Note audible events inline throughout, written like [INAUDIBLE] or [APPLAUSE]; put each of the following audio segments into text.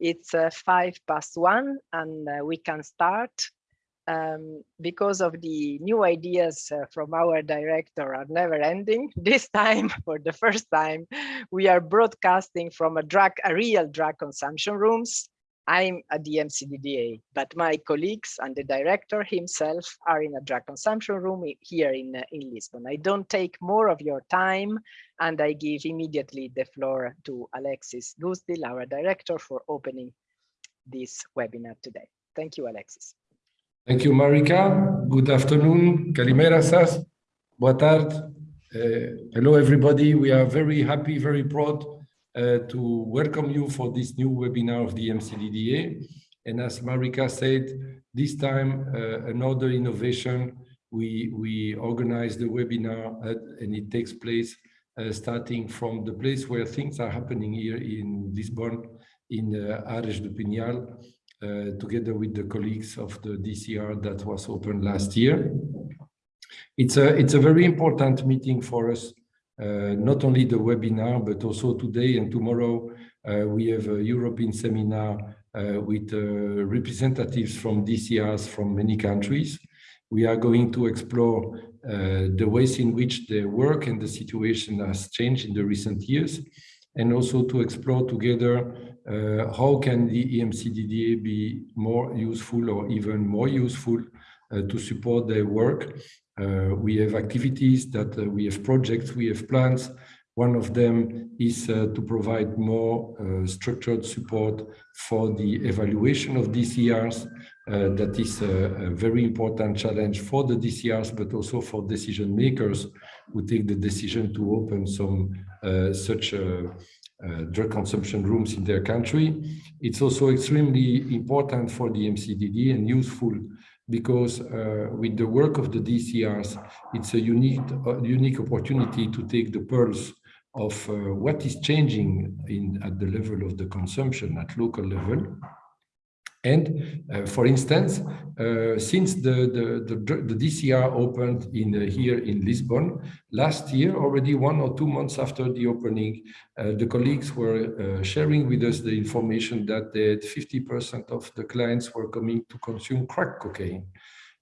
It's uh, five past one and uh, we can start um, because of the new ideas uh, from our director are never ending. [LAUGHS] This time, for the first time, we are broadcasting from a drug, a real drug consumption rooms. I'm at the EMCDDA, but my colleagues and the director himself are in a drug consumption room here in, uh, in Lisbon. I don't take more of your time and I give immediately the floor to Alexis Goosdeel, our director, for opening this webinar today. Thank you, Alexis. Thank you, Marika. Good afternoon. Kalimera Sas. Boa tarde. Uh, hello, everybody. We are very happy, very proud uh, to welcome you for this new webinar of the MCDDA. And as Marika said, this time uh, another innovation. We, we organize the webinar at, and it takes place uh, starting from the place where things are happening here in Lisbon, in uh, Ares do Pinhal, uh, together with the colleagues of the DCR that was opened last year. It's a, it's a very important meeting for us, not only the webinar, but also today and tomorrow, uh, we have a European seminar uh, with uh, representatives from DCRs from many countries. We are going to explore uh, the ways in which the work and the situation has changed in the recent years, and also to explore together uh, how can the EMCDDA be more useful or even more useful uh, to support their work. Uh, we have activities that we have projects, we have plans. One of them is to provide more structured support for the evaluation of DCRs. Uh, that is a, a, very important challenge for the DCRs, but also for decision makers who take the decision to open some uh, such uh, uh, drug consumption rooms in their country. It's also extremely important for the EMCDD and useful because uh, with the work of the DCRs, it's a unique, uh, unique opportunity to take the pulse of uh, what is changing in, at the level of the consumption at local level and uh, for instance, uh, since the, the, the, the, DCR opened in uh, here in Lisbon, last year, already one or two months after the opening, uh, the colleagues were uh, sharing with us the information that 50% of the clients were coming to consume crack cocaine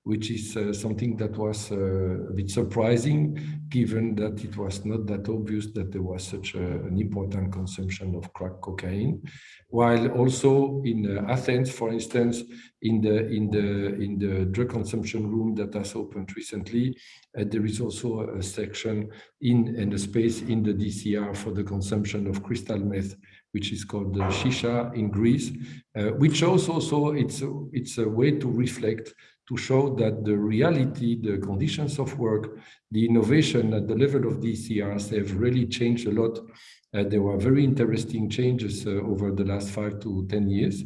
which is uh, something that was uh, a bit surprising, given that it was not that obvious that there was such a, an important consumption of crack cocaine. While also in uh, Athens, for instance, in the in the in the drug consumption room that has opened recently, uh, there is also a section in and a space in the DCR for the consumption of crystal meth which is called the Shisha in Greece, uh, which shows also it's a, it's a way to reflect to show that the reality, the conditions of work, the innovation at the level of DCRs have really changed a lot. Uh, there were very interesting changes uh, over the last five to 10 years.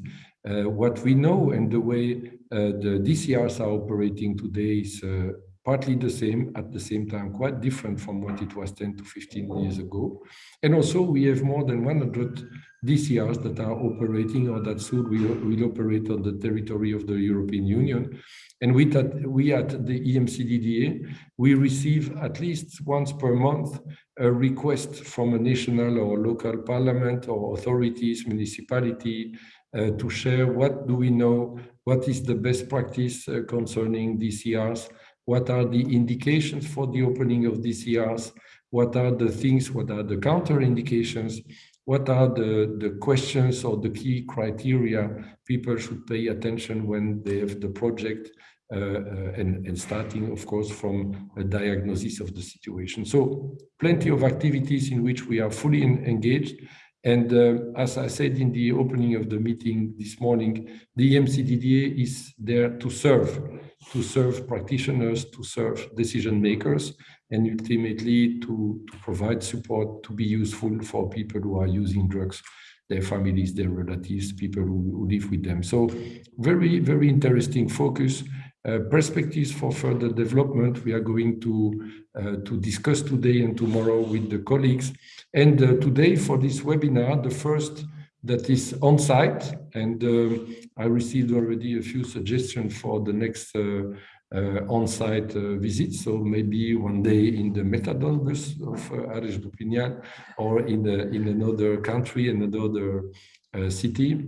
Uh, what we know and the way uh, the DCRs are operating today is uh, partly the same, at the same time quite different from what it was 10 to 15 years ago. And also we have more than 100 DCRs that are operating or that soon will, will operate on the territory of the European Union. And we, that, we at the EMCDDA, we receive at least once per month a request from a national or local parliament or authorities, municipality, uh, to share what do we know, what is the best practice uh, concerning DCRs, what are the indications for the opening of DCRs, what are the things, what are the counter indications, what are the, the questions or the key criteria people should pay attention when they have the project uh, uh, and, and starting, of course, from a diagnosis of the situation. So plenty of activities in which we are fully in, engaged. And uh, as I said in the opening of the meeting this morning, the EMCDDA is there to serve, to serve practitioners, to serve decision makers, and ultimately to, to provide support to be useful for people who are using drugs their families, their relatives, people who, live with them. So very, very interesting focus. Uh, perspectives for further development we are going to uh, to discuss today and tomorrow with the colleagues. And uh, today for this webinar, the first that is on site, and um, I received already a few suggestions for the next uh, on-site uh, visits. So maybe one day in the Methadone bus of uh, Pinhal or in, in another country, and another city.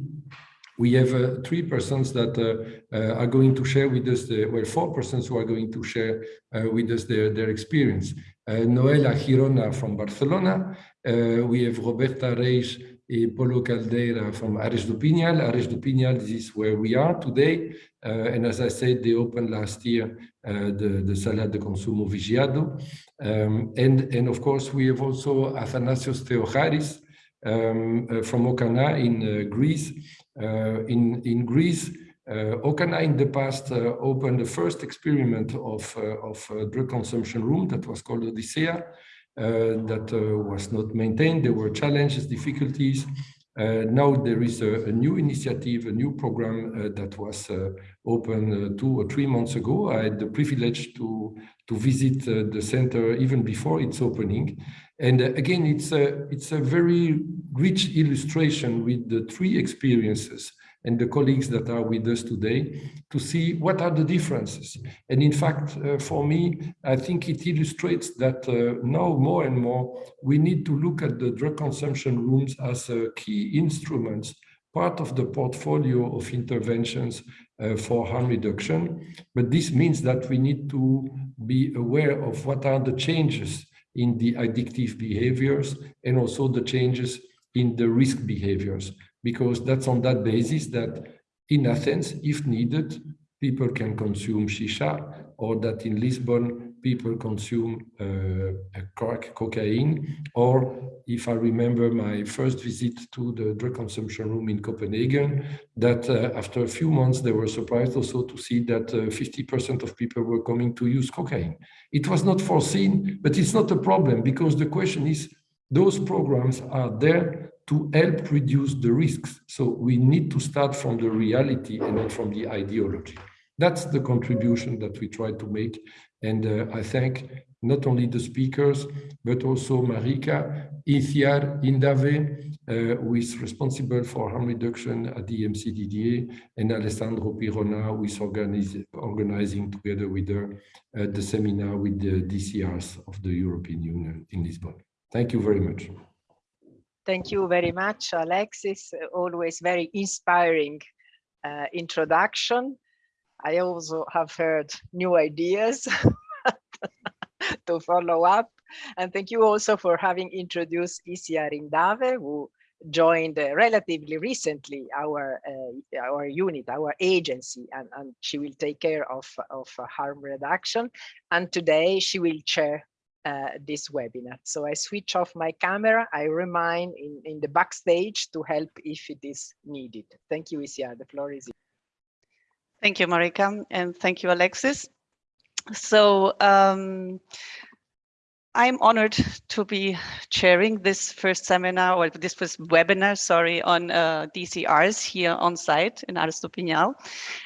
We have uh, three persons that uh, uh, are going to share with us, the, well, four persons who are going to share with us their, their experience. Noelia Girona from Barcelona. we have Roberta Reis and Polo Caldera from Ares do. Ares do this is where we are today. Uh, and as I said, they opened last year uh, the, the Sala de Consumo Vigiado. Um, and, and of course, we have also Athanasios Theocharis um, uh, from OKANA in Greece, uh, in, in Greece, uh, OKANA in the past uh, opened the first experiment of, of drug consumption room that was called Odyssea. that was not maintained. There were challenges, difficulties. Uh, now there is a, a, new initiative, a new program uh, that was uh, open two or three months ago. I had the privilege to, to visit the center even before its opening. And again, it's a, it's a very rich illustration with the three experiences and the colleagues that are with us today to see what are the differences. And in fact, uh, for me, I think it illustrates that uh, now more and more, we need to look at the drug consumption rooms as uh, key instruments, part of the portfolio of interventions uh, for harm reduction. But this means that we need to be aware of what are the changes in the addictive behaviors and also the changes in the risk behaviors, because that's on that basis that in Athens, if needed, people can consume shisha, or that in Lisbon, people consume uh, crack cocaine, or if I remember my first visit to the drug consumption room in Copenhagen, that uh, after a few months, they were surprised also to see that 50% uh, of people were coming to use cocaine. It was not foreseen, but it's not a problem because the question is, those programs are there to help reduce the risks. So we need to start from the reality and not from the ideology. That's the contribution that we try to make. And uh, I thank not only the speakers, but also Marika, Iciar, Indave, uh, who is responsible for harm reduction at the MCDDA, and Alessandro Pirona, who is organizing together with her uh, the seminar with the DCRs of the European Union in Lisbon. Thank you very much. Thank you very much, Alexis. Always very inspiring uh, introduction. I also have heard new ideas [LAUGHS] to follow up. And thank you also for having introduced Iciar Indave, who joined uh, relatively recently our uh, our unit, our agency, and, and she will take care of, of harm reduction. And today she will chair uh, this webinar. So I switch off my camera. I remain in, in the backstage to help if it is needed. Thank you, Iciar. The floor is yours. Thank you, Marika, and thank you, Alexis. So um, I'm honored to be chairing this first seminar, or this first webinar, sorry, on uh, DCRs here on site in Pinhal.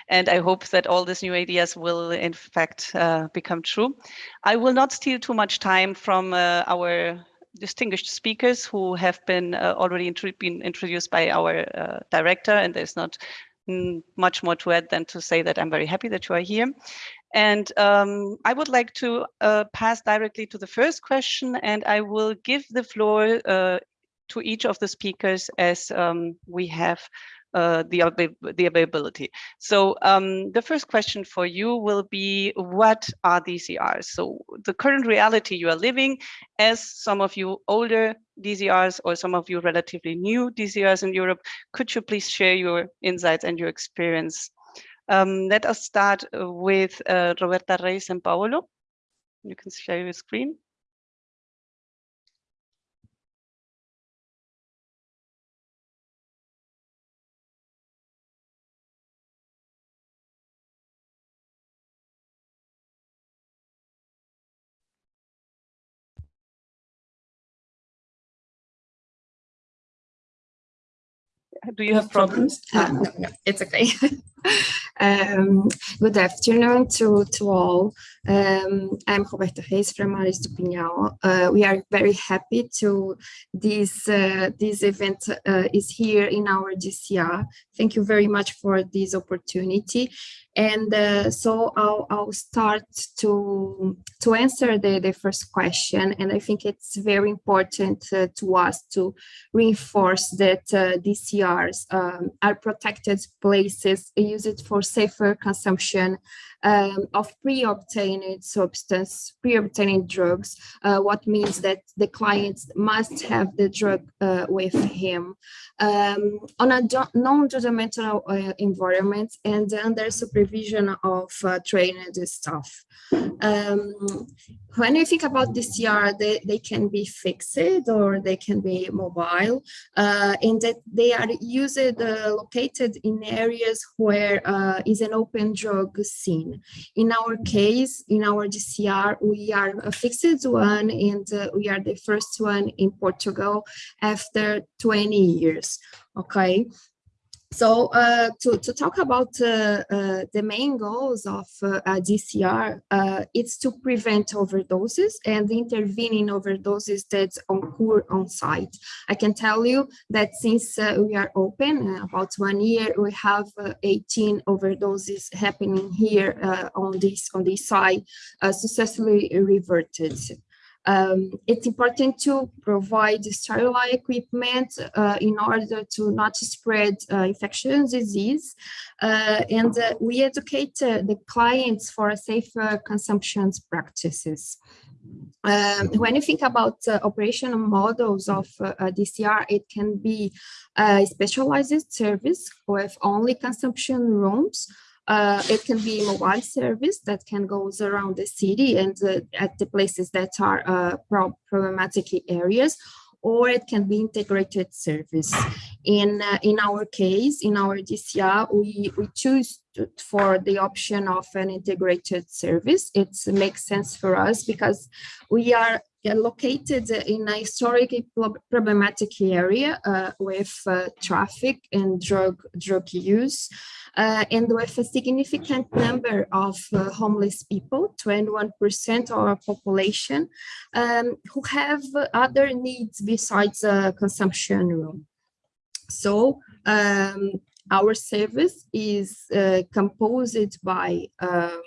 And I hope that all these new ideas will in fact uh, become true. I will not steal too much time from uh, our distinguished speakers who have been uh, already been introduced by our uh, director, and there's not mm, much more to add than to say that I'm very happy that you are here. And um, I would like to uh, pass directly to the first question, and I will give the floor uh, to each of the speakers as um, we have uh, the, the availability. So um, the first question for you will be, what are DCRs? So the current reality you are living as some of you older DCRs or some of you relatively new DCRs in Europe, could you please share your insights and your experience um, let us start uh, with uh, Roberta Reis and Paolo. You can share your screen. Do you have problems? Uh, no, no, it's okay. [LAUGHS] Um, good afternoon to, to all. Um, I'm Roberta Reis from Ares do Pinhal. Uh, we are very happy to this uh, this event uh, is here in our DCR. Thank you very much for this opportunity. And uh, so I'll, I'll start to, to answer the, the first question. And I think it's very important uh, to us to reinforce that uh, Um, are protected places used for safer consumption um, of pre-obtained substance, pre-obtained drugs, uh, what means that the clients must have the drug uh, with him um, on a non-judgmental uh, environment and under supervision of uh, trained staff. Um, when you think about DCR, they, they can be fixed or they can be mobile, uh, in that they are used uh, located in areas where is an open drug scene. In our case, in our DCR, we are a fixed one and uh, we are the first one in Portugal after 20 years. Okay, so uh, to, to talk about uh, uh, the main goals of uh, DCR, uh, it's to prevent overdoses and intervene in overdoses that occur on site. I can tell you that since uh, we are open, about one year, we have 18 overdoses happening here on this on this site, successfully reverted. Um, it's important to provide sterile equipment uh, in order to not spread uh, infectious disease. Uh, and uh, we educate uh, the clients for safer consumption practices. Um, when you think about uh, operational models of DCR, it can be a specialized service with only consumption rooms uh, it can be mobile service that can goes around the city and uh, at the places that are uh, pro problematic areas, or it can be integrated service. In uh, in our case, in our DCR, we, we choose to, for the option of an integrated service. It makes sense for us because we are located in a historically problematic area uh, with uh, traffic and drug drug use uh, and with a significant number of uh, homeless people, 21% of our population, um, who have other needs besides consumption room. So um, our service is uh, composed by um,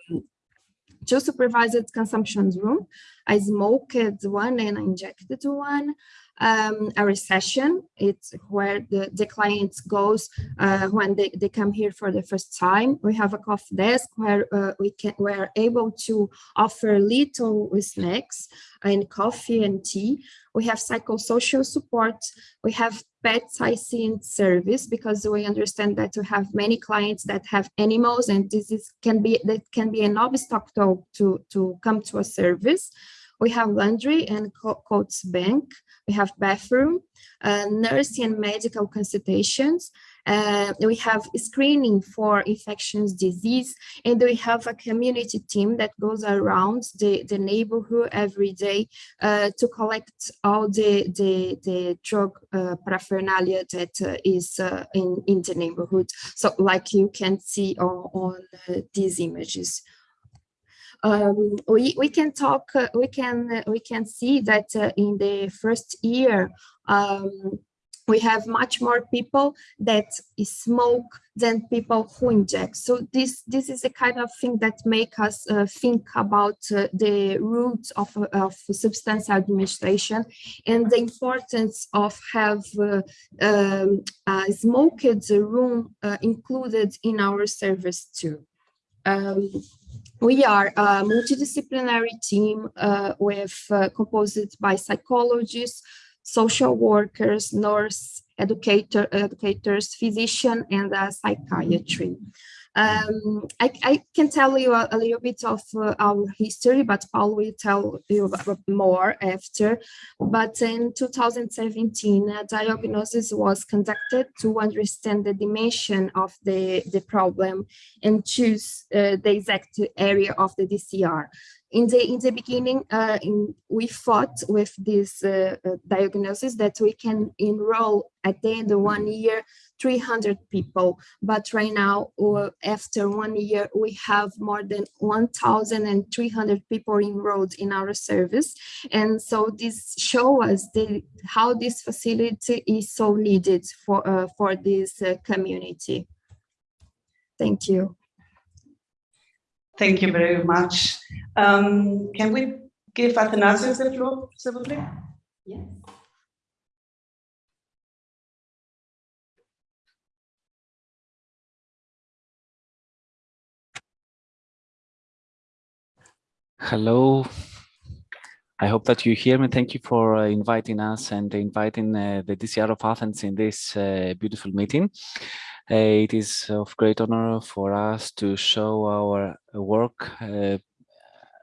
two supervised consumption room, I smoked one and I injected one, um, a recession. It's where the, the clients goes uh, when they, they come here for the first time. We have a coffee desk where uh, we can we're able to offer little snacks and coffee and tea. We have psychosocial support. We have pet sightseeing service because we understand that we have many clients that have animals and this is can be that can be an obstacle to to come to a service. We have laundry and coats bank. We have bathroom, uh, nursing and medical consultations. Uh, we have screening for infectious disease, and we have a community team that goes around the, the neighborhood every day uh, to collect all the, the, the drug uh, paraphernalia that uh, is uh, in, in the neighborhood. So like you can see on, on these images um, we we can talk uh, we can uh, we can see that uh, in the first year um, we have much more people that smoke than people who inject. So this this is the kind of thing that make us uh, think about uh, the roots of, of substance administration and the importance of have uh, um, smoked room included in our service too. Um, we are a multidisciplinary team uh, with uh, composed by psychologists, social workers, nurse, educator, educators, physician, and psychiatry. Um, I, I, can tell you a, a little bit of uh, our history, but Paul will tell you more after. But in 2017, a diagnosis was conducted to understand the dimension of the, the problem and choose uh, the exact area of the DCR. In the in the beginning, uh, in, we fought with this uh, uh, diagnosis that we can enroll at the end of one year 300 people, but right now, uh, after one year, we have more than 1,300 people enrolled in our service, and so this show us the how this facility is so needed for uh, for this uh, community. Thank you. Thank you very much. Um, can we give Athanasios the floor, s'il vous plaît? Yes. Hello. I hope that you hear me. Thank you for uh, inviting us and inviting uh, the DCR of Athens in this uh, beautiful meeting. Uh, it is of great honor for us to show our work. Uh,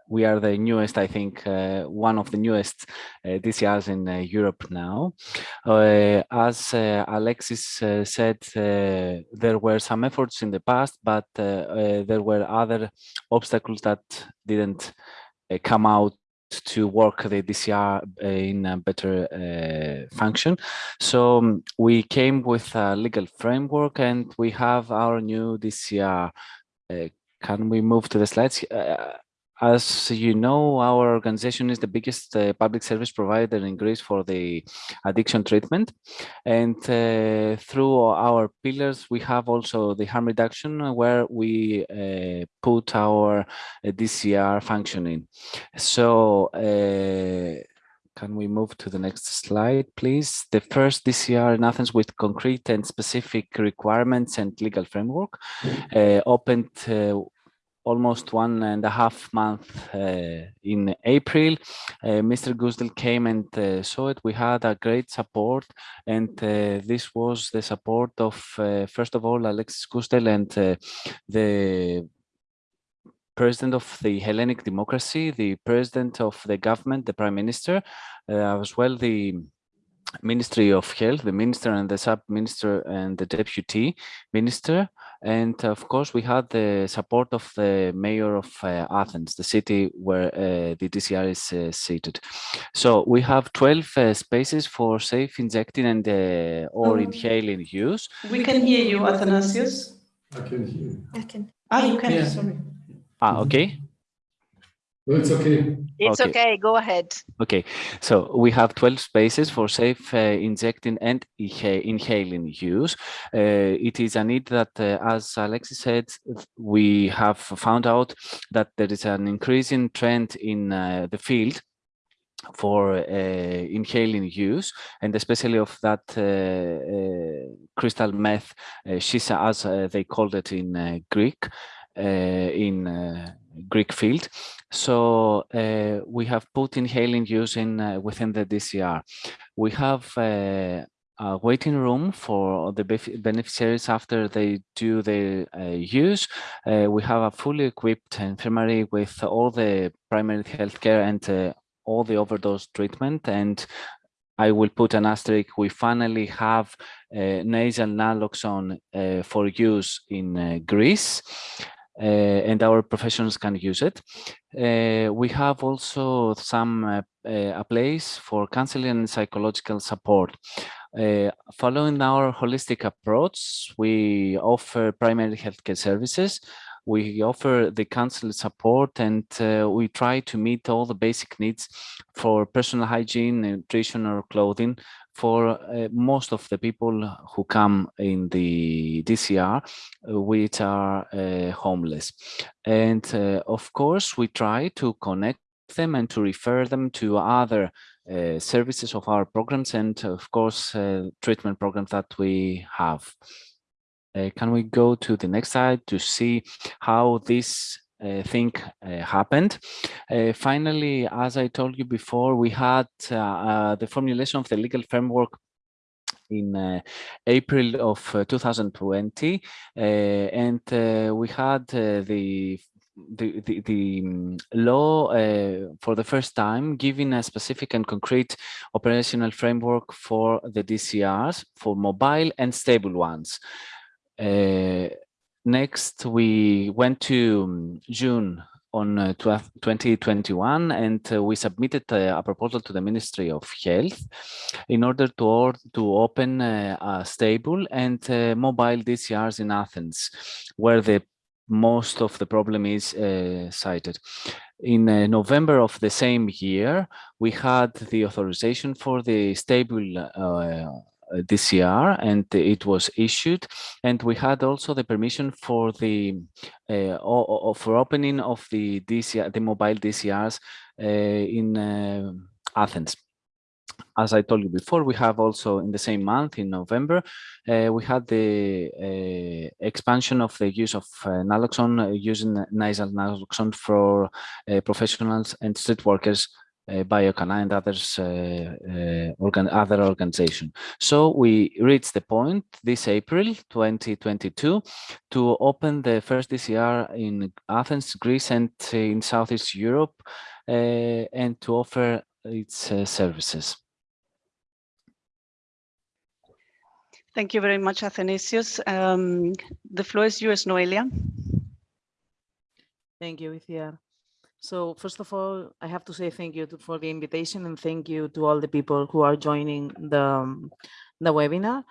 we are the newest, I think, uh, one of the newest uh, DCRs in uh, Europe now. Uh, as Alexis said, there were some efforts in the past, but there were other obstacles that didn't come out to work the DCR in a better uh, function. So um, we came with a legal framework and we have our new DCR. Uh, can we move to the slides? Uh, as you know, our organization is the biggest uh, public service provider in Greece for the addiction treatment. And uh, through our pillars, we have also the harm reduction where we uh, put our uh, DCR functioning. So uh, can we move to the next slide, please? The first DCR in Athens with concrete and specific requirements and legal framework uh, opened almost one and a half month uh, in April. Uh, Mr. Goosdeel came and uh, saw it. We had a great support and uh, this was the support of, uh, first of all, Alexis Goosdeel and uh, the president of the Hellenic democracy, the president of the government, the prime minister, as well the Ministry of Health, the minister and the sub-minister and the deputy minister. And of course, we had the support of the mayor of uh, Athens, the city where uh, the DCR is uh, seated. So we have 12 uh, spaces for safe injecting and uh, or Um, inhaling use. We can hear you, Athanasios. I can hear. You. I can. Ah, you can, Yeah. sorry. Ah, okay. No, it's okay. It's Okay. okay, go ahead. Okay, so we have 12 spaces for safe uh, injecting and inhaling use. Uh, it is a need that, uh, as Alexis said, we have found out that there is an increasing trend in uh, the field for uh, inhaling use and especially of that uh, uh, crystal meth, uh, shisha as uh, they called it in uh, Greek, uh, in uh, Greek field. So uh, we have put inhaling use in uh, within the DCR. We have uh, a waiting room for the beneficiaries after they do the uh, use. Uh, we have a fully equipped infirmary with all the primary health care and all the overdose treatment. And I will put an asterisk. We finally have uh, nasal naloxone uh, for use in uh, Greece. Uh, and our professionals can use it. Uh, we have also some uh, a place for counseling and psychological support. Uh, following our holistic approach, we offer primary healthcare services. We offer the council support and uh, we try to meet all the basic needs for personal hygiene, nutrition or clothing for uh, most of the people who come in the DCR, uh, which are uh, homeless. And uh, of course, we try to connect them and to refer them to other uh, services of our programs and of course, uh, treatment programs that we have. Uh, can we go to the next slide to see how this uh, thing uh, happened. Uh, finally, as I told you before, we had uh, uh, the formulation of the legal framework in uh, April of uh, 2020, uh, and we had the the the, the um, law uh, for the first time giving a specific and concrete operational framework for the DCRs for mobile and stable ones. Uh, next, we went to um, June on uh, 12 2021 and uh, we submitted uh, a proposal to the Ministry of Health in order to, or to open uh, a stable and uh, mobile DCRs in Athens, where the most of the problem is uh, cited. In November of the same year, we had the authorization for the stable DCR and it was issued. And we had also the permission for the uh, for opening of the DCR the mobile DCRs uh, in uh, Athens. As I told you before, we have also in the same month, in November, uh, we had the uh, expansion of the use of uh, naloxone, using nasal naloxone for professionals and street workers uh, Biocana and others, uh, uh, organ other organization. So we reached the point this April 2022 to open the first DCR in Athens, Greece, and in Southeast Europe, and to offer its services. Thank you very much, Athanasios. Um, the floor is yours, Noelia. Thank you, Iciar. So first of all, I have to say thank you to, for the invitation and thank you to all the people who are joining the, um, the webinar.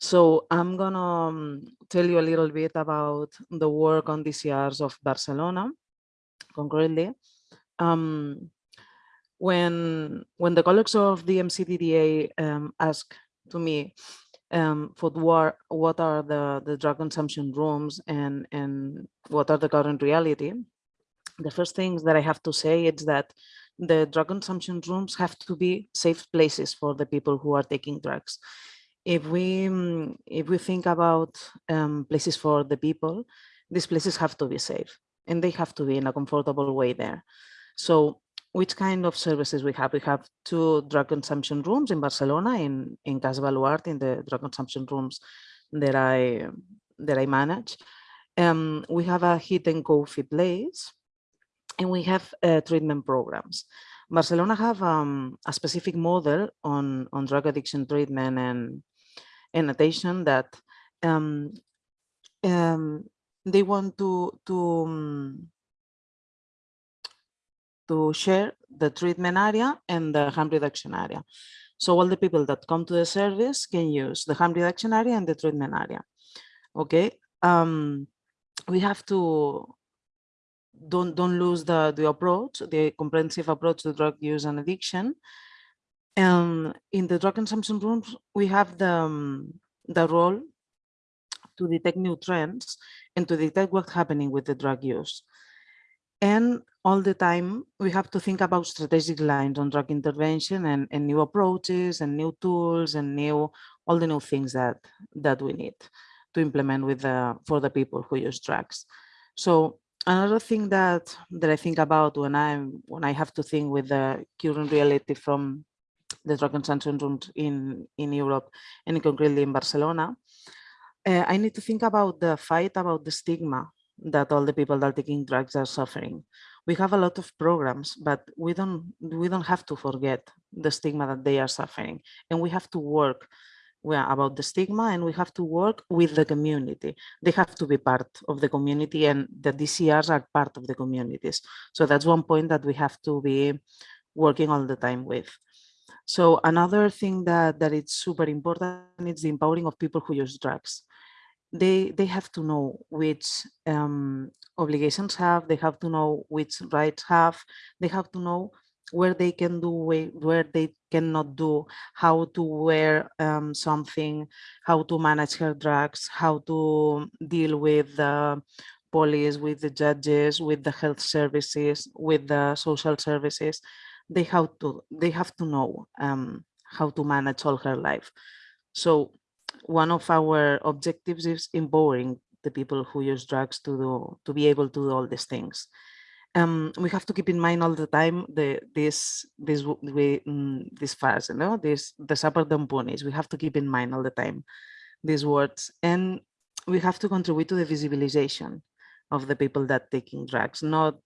So I'm gonna um, tell you a little bit about the work on DCRs of Barcelona concretely. Um, when, when the colleagues of the MCDDA um, asked to me um, for what, what are the, the drug consumption rooms and, and what are the current reality, the first things that I have to say is that the drug consumption rooms have to be safe places for the people who are taking drugs. If we mm, if we think about um, places for the people, these places have to be safe and they have to be in a comfortable way there. So which kind of services we have? We have two drug consumption rooms in Barcelona, in, in Cas Baluard, in the drug consumption rooms that I that I manage. Um, we have a heat and coffee place and we have uh, treatment programs. Barcelona have um, a specific model on, on drug addiction treatment and, and attention that um, um, they want to, to, um, to share the treatment area and the harm reduction area. So all the people that come to the service can use the harm reduction area and the treatment area. Okay. Um, we have to don't don't lose the the approach, the comprehensive approach to drug use and addiction. And in the drug consumption rooms, we have the um, the role to detect new trends and to detect what's happening with the drug use. And all the time, we have to think about strategic lines on drug intervention and, and new approaches and new tools and new all the new things that that we need to implement with the for the people who use drugs. So another thing that that I think about when I'm when I have to think with the current reality from the drug consumption in in Europe and concretely in Barcelona, uh, I need to think about the fight about the stigma that all the people that are taking drugs are suffering. We have a lot of programs, but we don't we don't have to forget the stigma that they are suffering, and we have to work about the stigma and we have to work with the community. They have to be part of the community and the DCRs are part of the communities. So that's one point that we have to be working all the time with. So another thing that, that it's super important is the empowering of people who use drugs. They, they have to know which um, obligations have, they have to know which rights have, they have to know where they can do, where they cannot do, how to wear um, something, how to manage her drugs, how to deal with the police, with the judges, with the health services, with the social services. They have to, they have to know um, how to manage all her life. So one of our objectives is empowering the people who use drugs to do, to be able to do all these things um, we have to keep in mind all the time the this this we mm, this phrase, you know, this the supper ponies. We have to keep in mind all the time these words, and we have to contribute to the visibilization of the people that taking drugs, not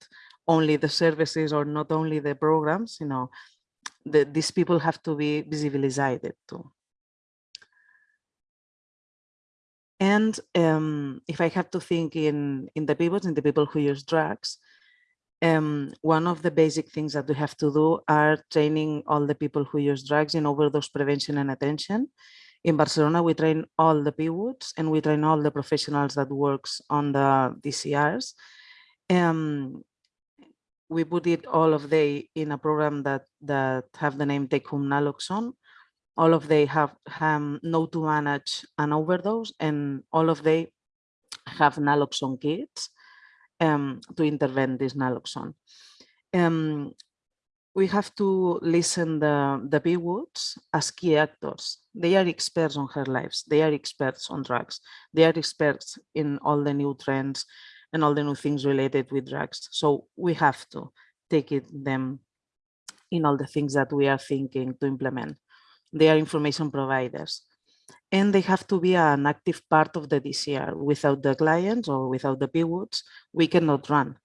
only the services or not only the programs. You know, the, these people have to be visibilized too. And um, if I have to think in in the people, in the people who use drugs, um, one of the basic things that we have to do are training all the people who use drugs in overdose prevention and attention. In Barcelona, we train all the PWUDs and we train all the professionals that works on the DCRs. Um, we put it all of they in a program that that have the name Take Home Naloxone. All of they have um, know to manage an overdose and all of they have naloxone kits um, to intervene this naloxone. Um, we have to listen the, the PWUDs as key actors. They are experts on her lives. They are experts on drugs. They are experts in all the new trends and all the new things related with drugs. So we have to take it them in all the things that we are thinking to implement. They are information providers and they have to be an active part of the DCR. Without the clients or without the PWUDs, we cannot run.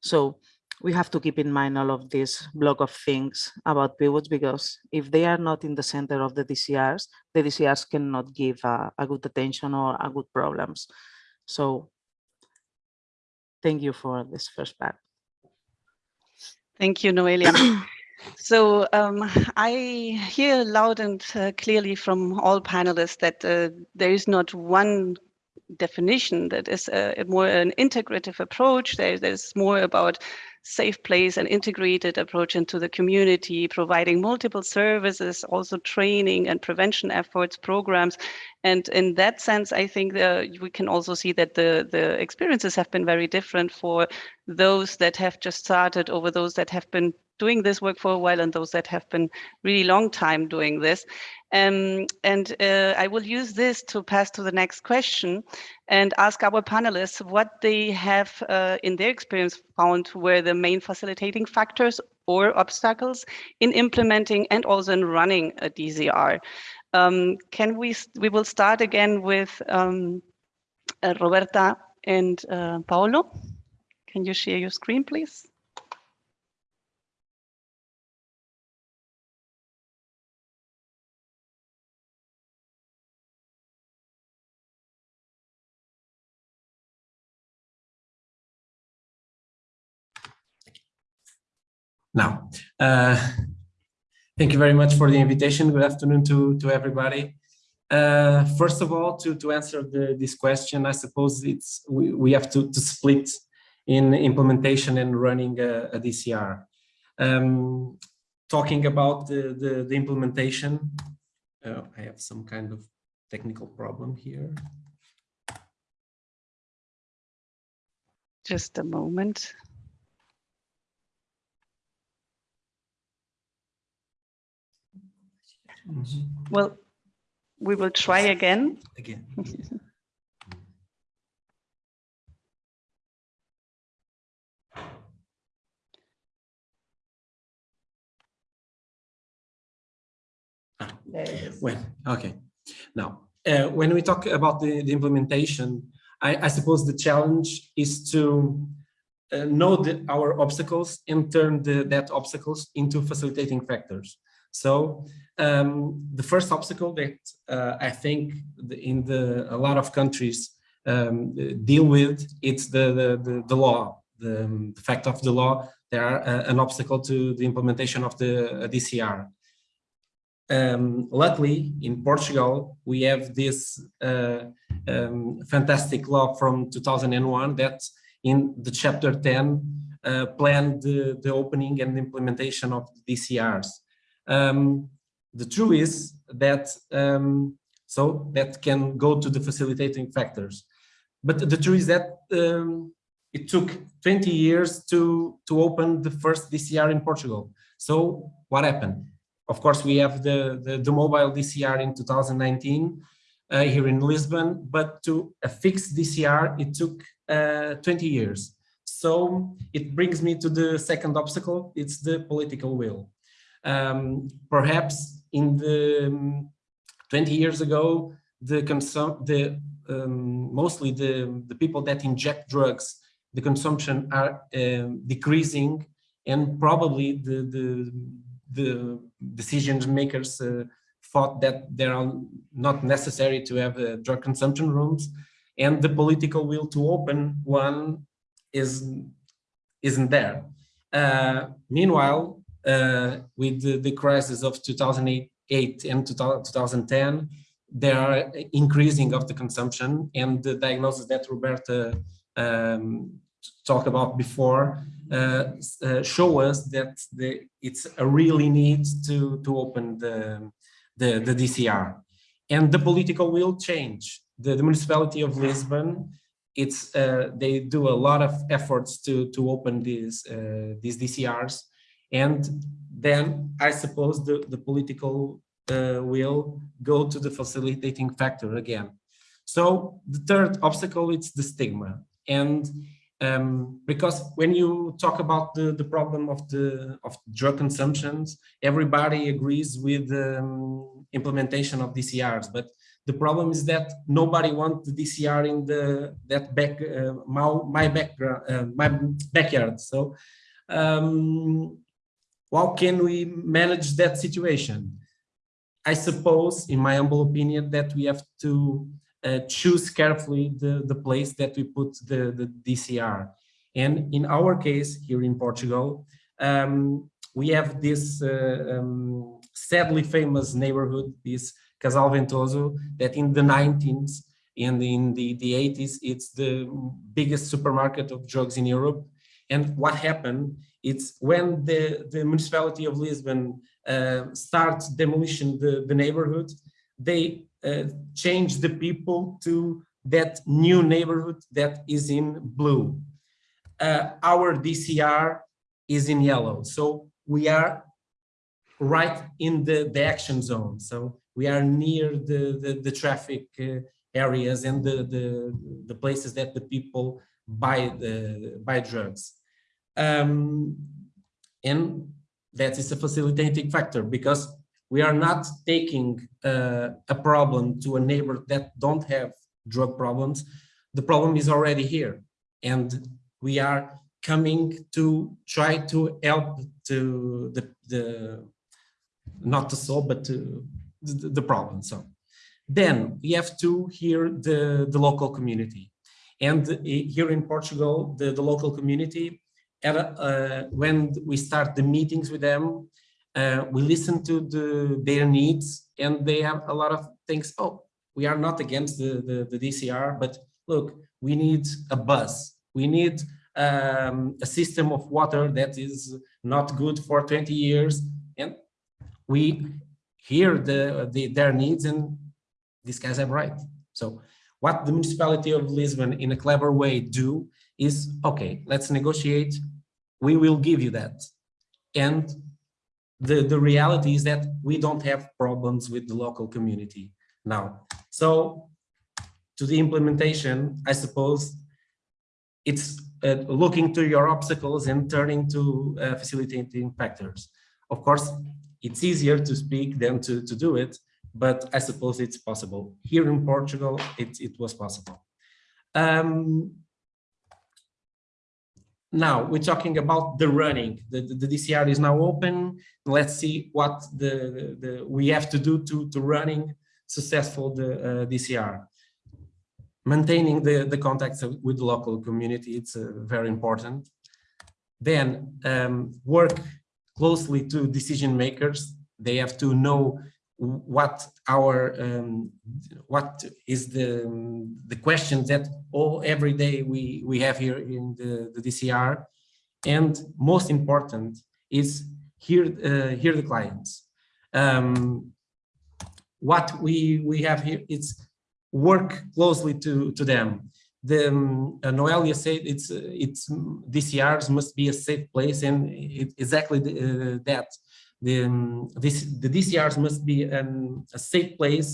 So we have to keep in mind all of this block of things about PWUDs because if they are not in the center of the DCRs, the DCRs cannot give a, a good attention or a good problems. So thank you for this first part. Thank you, Noelia. [COUGHS] So um, I hear loud and uh, clearly from all panelists that uh, there is not one definition that is a, a more an integrative approach. There, there's more about safe place and integrated approach into the community, providing multiple services, also training and prevention efforts, programs. And in that sense, I think uh, we can also see that the, the experiences have been very different for those that have just started over those that have been doing this work for a while and those that have been really long time doing this. Um, and uh, I will use this to pass to the next question and ask our panelists what they have uh, in their experience found were the main facilitating factors or obstacles in implementing and also in running a DCR. Um, can we, we will start again with um, uh, Roberta and uh, Paolo. Can you share your screen, please? Now, uh, thank you very much for the invitation. Good afternoon to, to everybody. Uh, first of all, to, to answer the, this question, I suppose it's we, we have to, to split in implementation and running a, a DCR. Um, talking about the, the, the implementation, uh, I have some kind of technical problem here. Just a moment. Mm-hmm. Well, we will try again. Again. [LAUGHS] Ah, well, okay. Now, uh, when we talk about the, the implementation, I, I, suppose the challenge is to uh, know the, our obstacles and turn the, that obstacles into facilitating factors. So um, the first obstacle that uh, I think the, in the a lot of countries um, deal with it's the the, the, the law, the, um, the, fact of the law. There are uh, an obstacle to the implementation of the uh, DCR. Um, luckily, in Portugal, we have this uh, um, fantastic law from 2001 that in the chapter 10 uh, planned the, the opening and implementation of the DCRs. Um, the truth is that um, so that can go to the facilitating factors. But the truth is that um, it took 20 years to, to open the first DCR in Portugal. So what happened? Of course, we have the, the, the mobile DCR in 2019 uh, here in Lisbon, but to a fixed DCR, it took uh, 20 years. So it brings me to the second obstacle, it's the political will. Um, perhaps in the um, 20 years ago, the the um, mostly the the people that inject drugs, the consumption are um, decreasing, and probably the the the decision makers uh, thought that there are not necessary to have uh, drug consumption rooms, and the political will to open one is isn't there. Uh, meanwhile, with the, the crisis of 2008 and 2010, there are increasing of the consumption and the diagnosis that Roberta um, talked about before uh, uh, show us that the, it's a really need to, to open the, the, the DCR. And the political will change. The, the municipality of Lisbon, it's uh, they do a lot of efforts to, to open these, uh, these DCRs. And then I suppose the, the political uh, will go to the facilitating factor again. So the third obstacle is the stigma. And um, because when you talk about the, the problem of the of drug consumptions, everybody agrees with the um, implementation of DCRs, but the problem is that nobody wants the DCR in the that back uh, my, my background uh, my backyard. So um, how can we manage that situation? I suppose, in my humble opinion, that we have to uh, choose carefully the, the place that we put the, the DCR. And in our case here in Portugal, um, we have this uh, um, sadly famous neighborhood, this Casal Ventoso, that in the 19th and in the, the 80s, it's the biggest supermarket of drugs in Europe. And what happened, it's when the, the municipality of Lisbon uh, starts demolition the, the neighborhood, they uh, change the people to that new neighborhood that is in blue. Uh, our DCR is in yellow. So we are right in the, the action zone. So we are near the, the, the traffic uh, areas and the, the, the places that the people buy the buy drugs. Um, and that is a facilitating factor because we are not taking uh, a problem to a neighbor that don't have drug problems. The problem is already here. And we are coming to try to help to the, the not to solve, but to the, the problem. So then we have to hear the, the local community. And uh, here in Portugal, the, the local community, when we start the meetings with them, uh, we listen to the, their needs and they have a lot of things. Oh, we are not against the, the, the DCR, but look, we need a bus. We need um, a system of water that is not good for 20 years. And we hear the, the, their needs and these guys have right. So what the municipality of Lisbon in a clever way do is, okay, let's negotiate. We will give you that. And the, the reality is that we don't have problems with the local community now. So to the implementation, I suppose it's uh, looking to your obstacles and turning to uh, facilitating factors. Of course, it's easier to speak than to, to do it, but I suppose it's possible. Here in Portugal, it, it was possible. Um, now we're talking about the running. The, the, the, DCR is now open. Let's see what the, the, we have to do to, to running successful the uh, DCR. Maintaining the, the contacts with the local community, it's uh, very important. Then um, work closely to decision makers. They have to know what our um, what is the the questions that all every day we we have here in the, the DCR and most important is hear uh, hear the clients. Um, what we we have here is work closely to to them. The um, uh, Noelia said it's it's DCRs must be a safe place and it, exactly the, uh, that the, um, this, the DCRs must be um, a safe place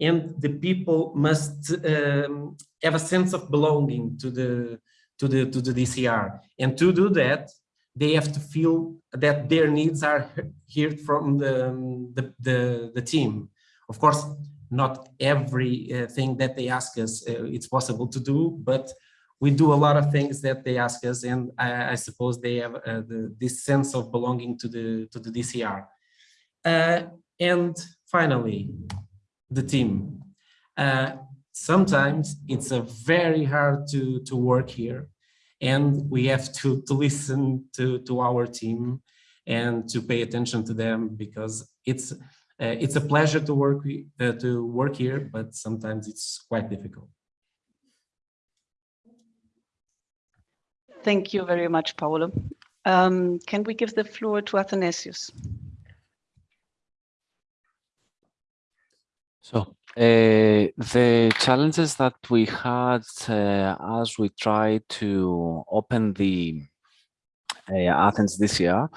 and the people must um, have a sense of belonging to the to the to the DCR and to do that they have to feel that their needs are heard from the um, the, the, the team. Of course not everything that they ask us uh, it's possible to do but we do a lot of things that they ask us, and I, I suppose they have uh, the, this sense of belonging to the to the DCR. Uh, and finally, the team. Uh, sometimes it's a very hard to to work here, and we have to, to listen to, to our team and to pay attention to them because it's uh, it's a pleasure to work uh, to work here, but sometimes it's quite difficult. Thank you very much, Paolo. Um, can we give the floor to Athanasios? So uh, the challenges that we had uh, as we tried to open the uh, Athens this year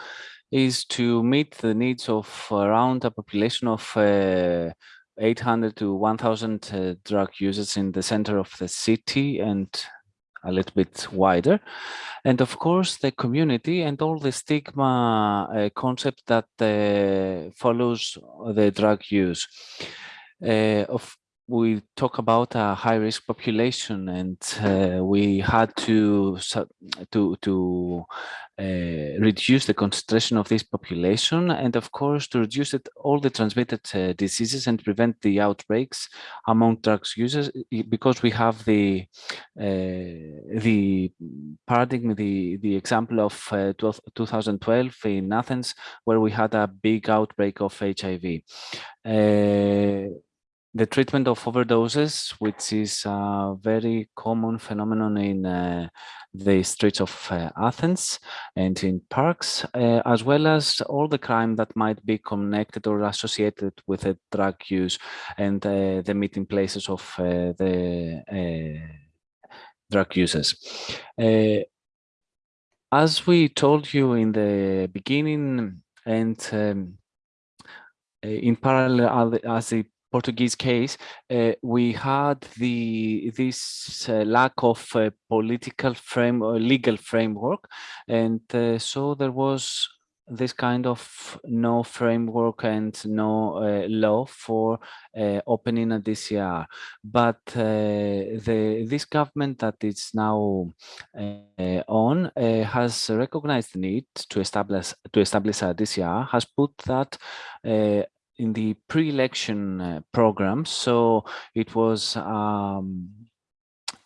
is to meet the needs of around a population of uh, 800 to 1000 uh, drug users in the center of the city and a little bit wider. And of course, the community and all the stigma uh, concept that uh, follows the drug use. Uh, of we talk about a high risk population and uh, we had to to to uh, reduce the concentration of this population and of course to reduce it all the transmitted uh, diseases and prevent the outbreaks among drugs users because we have the uh, the paradigm the the example of uh, 12, 2012 in Athens where we had a big outbreak of HIV uh, the treatment of overdoses, which is a very common phenomenon in uh, the streets of uh, Athens and in parks, uh, as well as all the crime that might be connected or associated with the drug use and uh, the meeting places of uh, the uh, drug users. as we told you in the beginning and um, in parallel as the Portuguese case, uh, we had the this uh, lack of uh, political frame or legal framework, and uh, so there was this kind of no framework and no uh, law for uh, opening a DCR. But the this government that is now on has recognized the need to establish to establish a DCR, has put that in the pre-election uh, program. So it was um,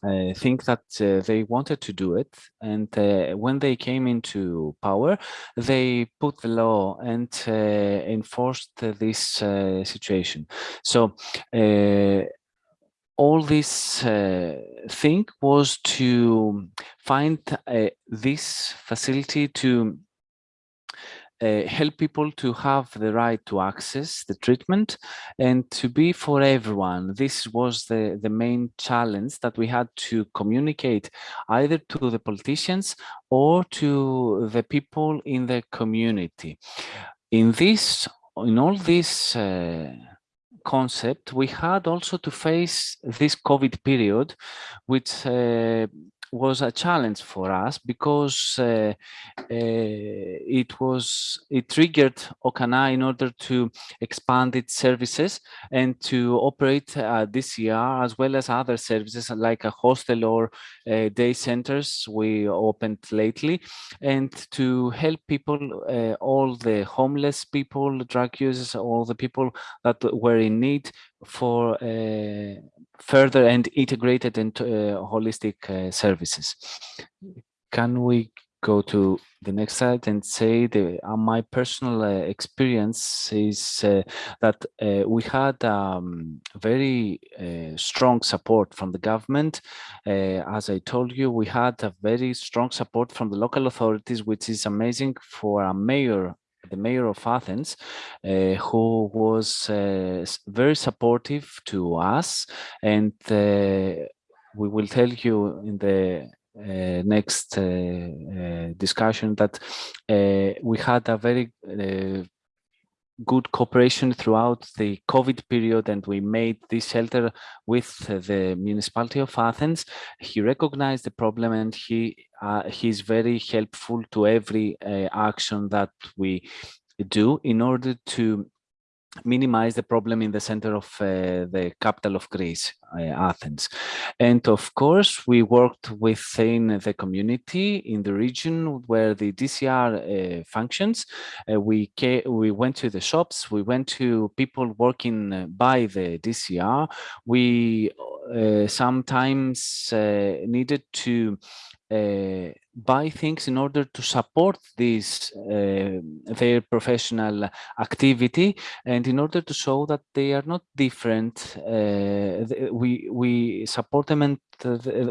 I think that uh, they wanted to do it. And uh, when they came into power, they put the law and uh, enforced this uh, situation. So uh, all this thing was to find this facility to uh, help people to have the right to access the treatment and to be for everyone. This was the, the main challenge that we had to communicate either to the politicians or to the people in the community. In this, in all this uh, concept, we had also to face this COVID period, which uh, was a challenge for us because uh, uh, it was it triggered OKANA in order to expand its services and to operate uh, year as well as other services like a hostel or uh, day centers we opened lately and to help people uh, all the homeless people drug users all the people that were in need for uh, further and integrated and uh, holistic uh, services. Can we go to the next slide and say the uh, my personal uh, experience is uh, that uh, we had um, very strong support from the government as I told you we had a very strong support from the local authorities which is amazing for a mayor the mayor of Athens, uh, who was uh, very supportive to us. And uh, we will tell you in the uh, next uh, uh, discussion that we had a very good cooperation throughout the COVID period and we made this shelter with the municipality of Athens. He recognized the problem and he uh, he's very helpful to every uh, action that we do in order to minimize the problem in the center of uh, the capital of Greece, uh, Athens. And of course, we worked within the community in the region where the DCR uh, functions. Uh, we, we went to the shops, we went to people working by the DCR. We uh, sometimes uh, needed to uh, buy things in order to support this uh, their professional activity and in order to show that they are not different uh, we we support them and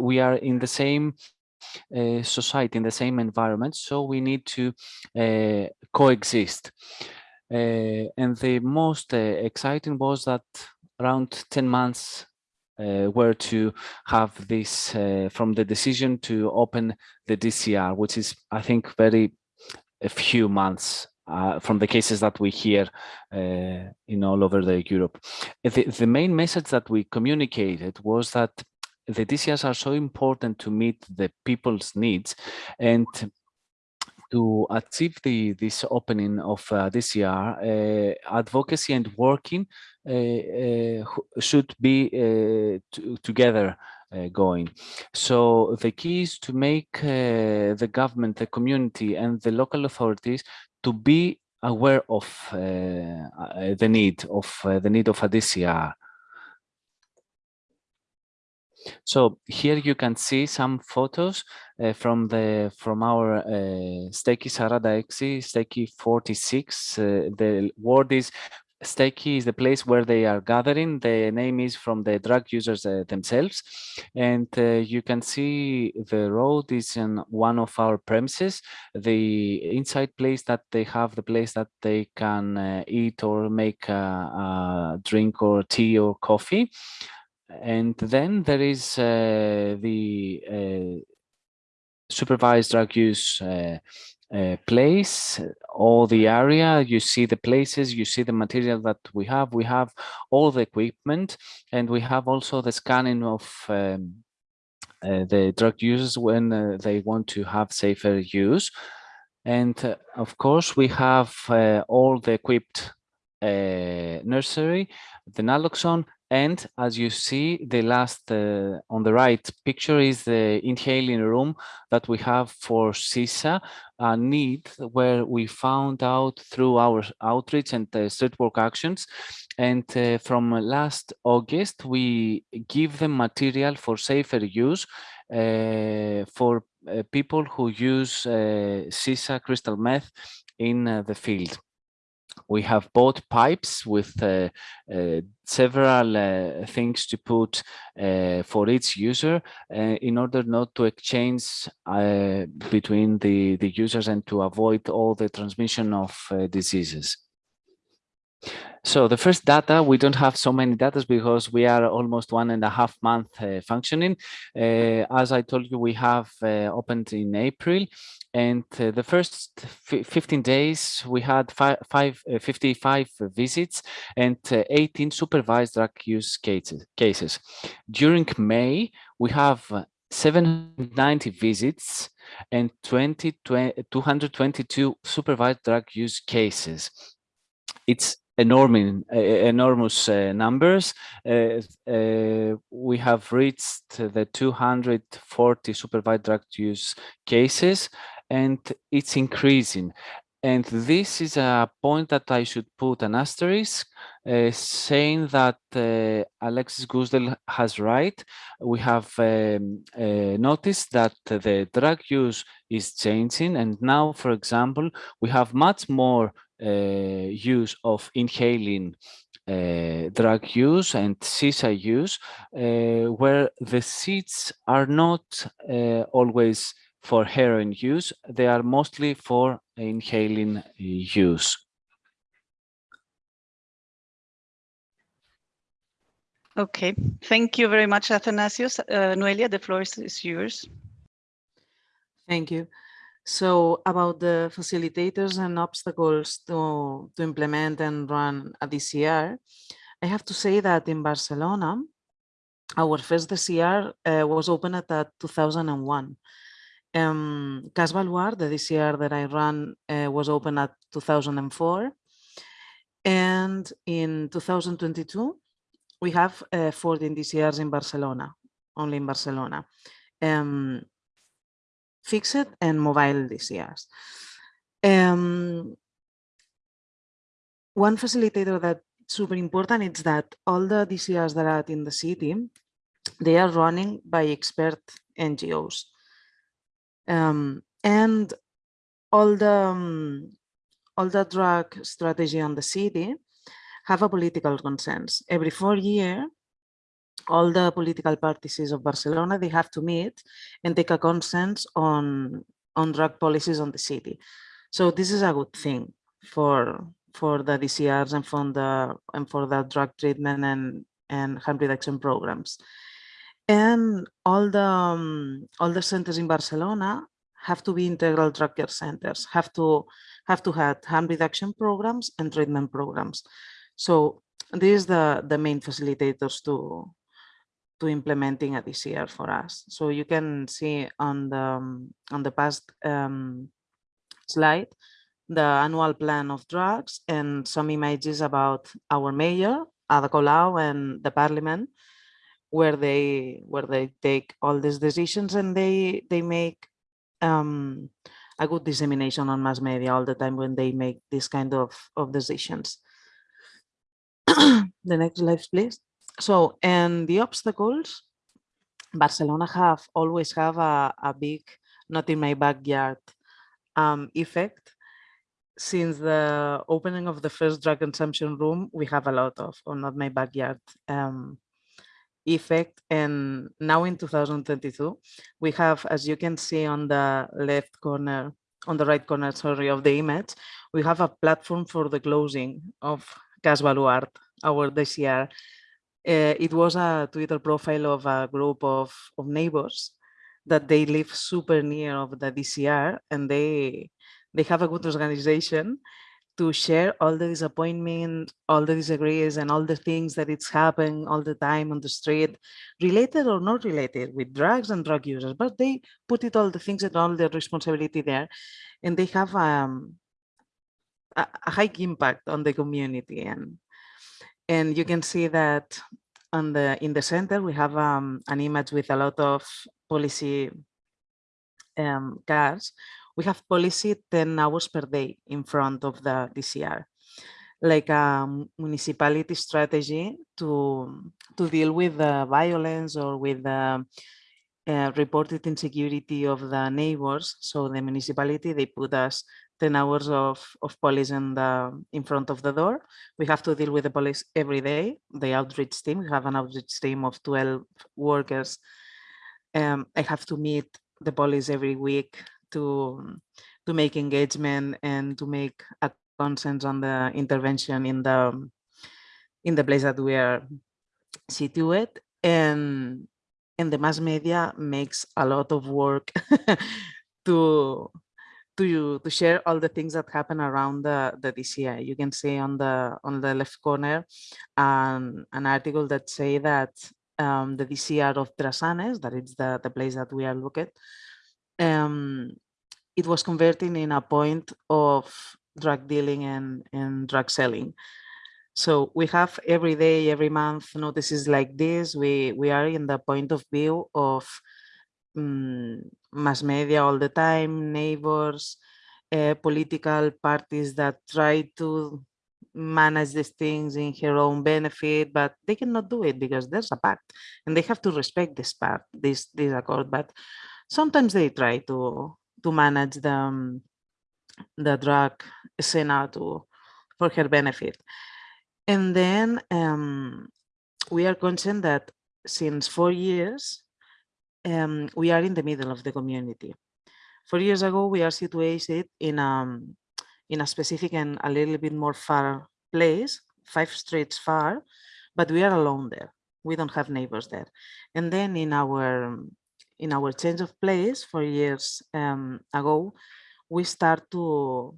we are in the same uh, society in the same environment so we need to uh, coexist. Uh, and the most exciting was that around 10 months uh, were to have this uh, from the decision to open the DCR, which is, I think, very a few months uh, from the cases that we hear uh, in all over the Europe. The, the main message that we communicated was that the DCRs are so important to meet the people's needs and to achieve the this opening of uh, DCR, uh, advocacy and working should be uh, together uh, going. So the key is to make the government, the community and the local authorities to be aware of the need of the need of a DCR. So here you can see some photos uh, from the from our uh, Steki Sarada Exi, Steki 46. Uh, the word is Steki is the place where they are gathering. The name is from the drug users uh, themselves. And uh, you can see the road is in one of our premises. The inside place that they have, the place that they can uh, eat or make a, a drink or tea or coffee and then there is uh, the uh, supervised drug use uh, uh, place, all the area, you see the places, you see the material that we have, we have all the equipment, and we have also the scanning of um, uh, the drug users when uh, they want to have safer use. And of course, we have all the equipped nursery, the naloxone, and as you see, the last uh, on the right picture is the inhaling room that we have for sisa, a need where we found out through our outreach and uh, street work actions. And uh, from last August, we give them material for safer use uh, for uh, people who use uh, sisa crystal meth in the field we have bought pipes with uh, uh, several uh, things to put uh, for each user uh, in order not to exchange uh, between the, the users and to avoid all the transmission of diseases. So the first data, we don't have so many data because we are almost one and a half month uh, functioning. Uh, as I told you, we have uh, opened in April and uh, the first 15 days we had five, five, uh, 55 visits and uh, 18 supervised drug use cases. cases. During May, we have 790 visits and 20, 20, 222 supervised drug use cases. It's enormous, enormous uh, numbers. Uh, uh, we have reached the 240 supervised drug use cases, and it's increasing. And this is a point that I should put an asterisk, uh, saying that uh, Alexis Goosdeel has right. We have um, uh, noticed that the drug use is changing. And now, for example, we have much more use of inhaling uh, drug use and sisa use, uh, where the seeds are not always for heroin use, they are mostly for inhaling use. Okay, thank you very much, Athanasios. Uh, Noelia, the floor is yours. Thank you. So about the facilitators and obstacles to, to implement and run a DCR, I have to say that in Barcelona, our first DCR uh, was opened at 2001. Um, Cas the DCR that I ran, uh, was opened at 2004. And in 2022, we have uh, 14 DCRs in Barcelona, only in Barcelona. Um, fixed and mobile DCRs. Um, one facilitator that's super important is that all the DCRs that are in the city, they are running by expert NGOs. Um, and all the um, all the drug strategy on the city have a political consensus. Every four year, all the political parties of Barcelona, they have to meet and take a consensus on, on drug policies on the city. So this is a good thing for for the DCRs and for the and for the drug treatment and and harm reduction programs. And all the um, all the centers in Barcelona have to be integral drug care centers, have to have to have harm reduction programs and treatment programs. So this is the, the main facilitators to, to implementing a DCR for us. So you can see on the, on the past um, slide, the annual plan of drugs and some images about our mayor, Ada Colau and the parliament, where they where they take all these decisions and they they make um, a good dissemination on mass media all the time when they make this kind of, of decisions. [COUGHS] the next slide, please. So, and the obstacles, Barcelona have always have a, a big, not in my backyard um, effect. Since the opening of the first drug consumption room, we have a lot of, or not my backyard um, effect. And now in 2022, we have, as you can see on the left corner, on the right corner, sorry, of the image, we have a platform for the closing of Cas Baluard, our DCR. Uh, it was a Twitter profile of a group of, of neighbors that they live super near of the DCR and they they have a good organization to share all the disappointment, all the disagrees, and all the things that it's happening all the time on the street, related or not related with drugs and drug users, but they put it all the things and all the responsibility there, and they have um, a, a high impact on the community. And and you can see that on the in the center we have um, an image with a lot of policy um, cars we have policy 10 hours per day in front of the DCR, like a municipality strategy to, to deal with the violence or with the uh, reported insecurity of the neighbors. So the municipality, they put us 10 hours of, of police in, the, in front of the door. We have to deal with the police every day, the outreach team. We have an outreach team of 12 workers. Um, I have to meet the police every week to to make engagement and to make a consensus on the intervention in the in the place that we are situated and and the mass media makes a lot of work [LAUGHS] to to to share all the things that happen around the the DCI. You can see on the on the left corner um, an article that say that um, the DCR of Drassanes, that is the the place that we are looking, um, it was converting in a point of drug dealing and, and drug selling. So we have every day, every month notices like this. We, we are in the point of view of um, mass media all the time, neighbors, uh, political parties that try to manage these things in her own benefit, but they cannot do it because there's a pact and they have to respect this pact, this, this accord. But sometimes they try to to manage the, um, the drug scene to, for her benefit. And then um, we are concerned that since four years, um, we are in the middle of the community. Four years ago, we are situated in, um, in a specific and a little bit more far place, five streets far, but we are alone there. We don't have neighbors there. And then in our in our change of place four years um, ago, we start to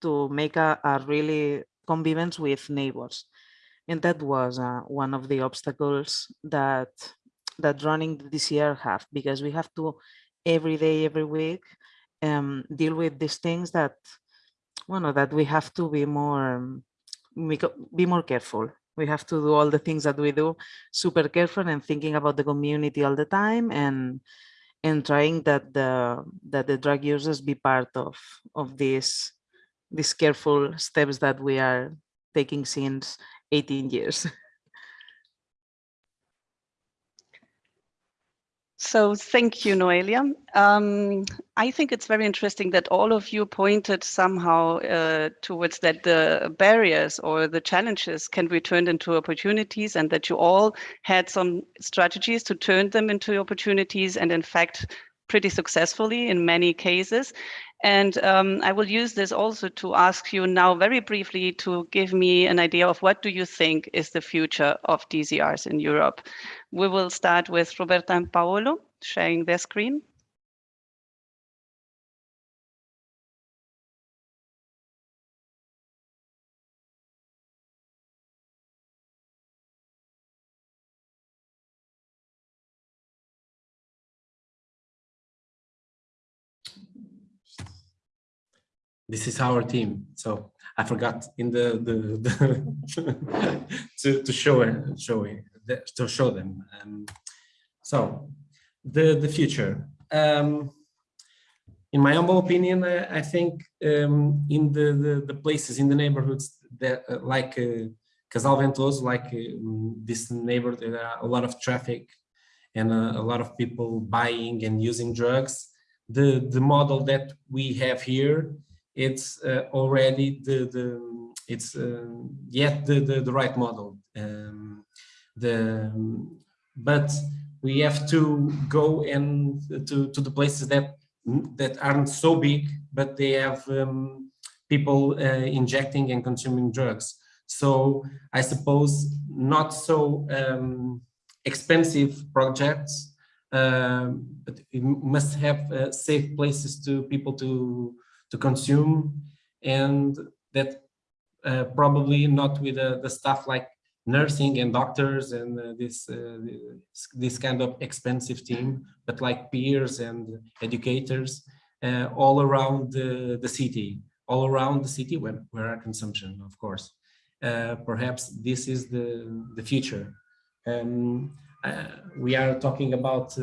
to make a, a really convivence with neighbors. And that was uh, one of the obstacles that that running the DCR have, because we have to every day, every week, um, deal with these things that, well, that we have to be more, um, be more careful we have to do all the things that we do super careful and thinking about the community all the time and and trying that the that the drug users be part of of these these careful steps that we are taking since 18 years. [LAUGHS] So thank you, Noelia. Um, I think it's very interesting that all of you pointed somehow uh, towards that the barriers or the challenges can be turned into opportunities and that you all had some strategies to turn them into opportunities and in fact pretty successfully in many cases. And um, I will use this also to ask you now very briefly to give me an idea of what do you think is the future of DCRs in Europe. We will start with Roberta and Paolo sharing their screen. This is our team. So I forgot in the the, the [LAUGHS] to to show show to show them. Um, so the the future. Um, in my humble opinion, I, I think um, in the, the, the places in the neighborhoods that uh, like uh, Casal Ventoso, like uh, this neighborhood, there are a lot of traffic and uh, a lot of people buying and using drugs. The the model that we have here it's uh, already the the it's uh, yet the, the, the right model. Um, the but we have to go and to to the places that that aren't so big but they have um, people uh, injecting and consuming drugs. So i suppose not so um, expensive projects um, but it must have uh, safe places to people to to consume and that uh, probably not with uh, the stuff like nursing and doctors and uh, this, uh, this kind of expensive team but like peers and educators uh, all around the, city all around the city where, where our consumption of course. Uh, perhaps this is the the future. Um, we are talking about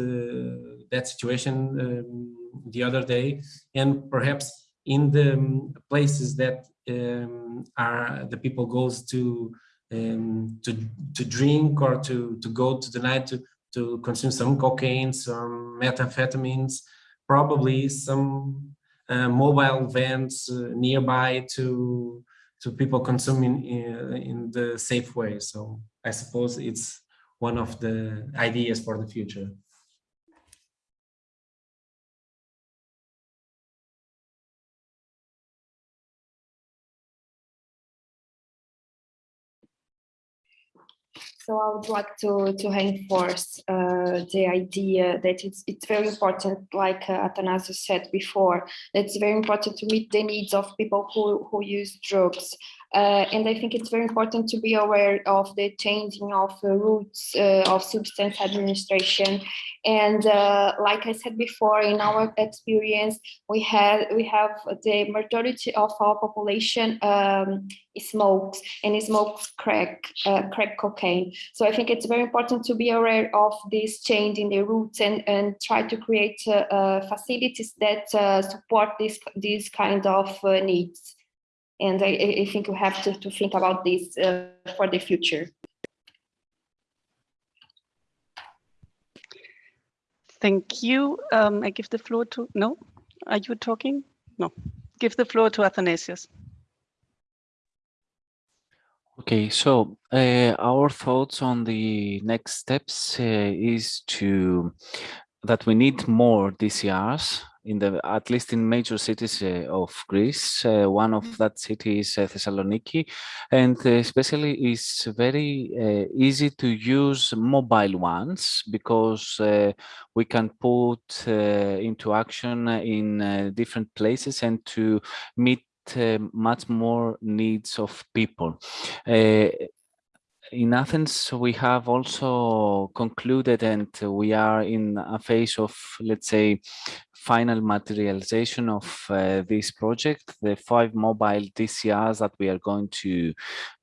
that situation um, the other day and perhaps in the um, places that um, are the people goes to um, to to drink or to to go to the night to to consume some cocaine, some methamphetamines, probably some uh, mobile vans uh, nearby to to people consuming in, uh, in the safe way. So I suppose it's one of the ideas for the future. So I would like to, to reinforce uh, the idea that it's, it's very important, like uh, Athanasios said before, that it's very important to meet the needs of people who, who use drugs. Uh, and I think it's very important to be aware of the changing of the routes uh, of substance administration. And uh, like I said before, in our experience, we have we have the majority of our population um, smokes and smokes crack, uh, crack cocaine. So I think it's very important to be aware of this change in the routes and, and try to create uh, uh, facilities that support this, these kind of needs. And I, I, think we have to, to think about this uh, for the future. Thank you. Um, I give the floor to, no, are you talking? No, give the floor to Athanasios. Okay, so uh, our thoughts on the next steps uh, is to that we need more DCRs in the at least in major cities uh, of Greece. One of that city is Thessaloniki, and especially is very easy to use mobile ones because we can put into action in different places and to meet Uh, much more needs of people. Uh, In Athens, we have also concluded and we are in a phase of, let's say, final materialization of uh, this project, the five mobile DCRs that we are going to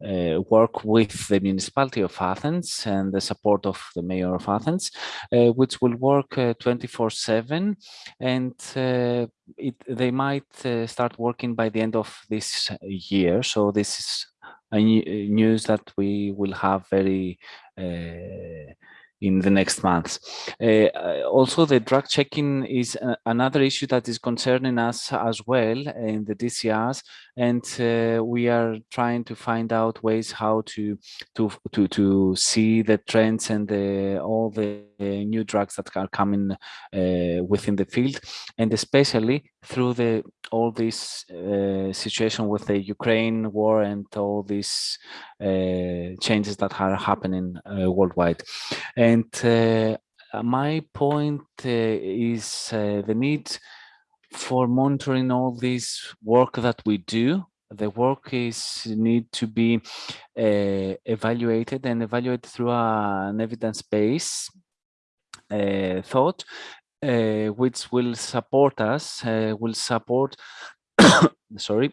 uh, work with the municipality of Athens and the support of the mayor of Athens, uh, which will work 24-7 uh, and uh, it, they might uh, start working by the end of this year. So this is Uh, news that we will have very uh, in the next months. Uh, uh, also, the drug checking is another issue that is concerning us as well in the DCRs, and we are trying to find out ways how to to to to see the trends and the, all the new drugs that are coming within the field, and especially through the all this uh, situation with the Ukraine war and all these uh, changes that are happening uh, worldwide. And uh, my point uh, is uh, the need for monitoring all this work that we do. The work is need to be evaluated and evaluated through an evidence-based thought uh, which will support us, uh, will support, [COUGHS] sorry,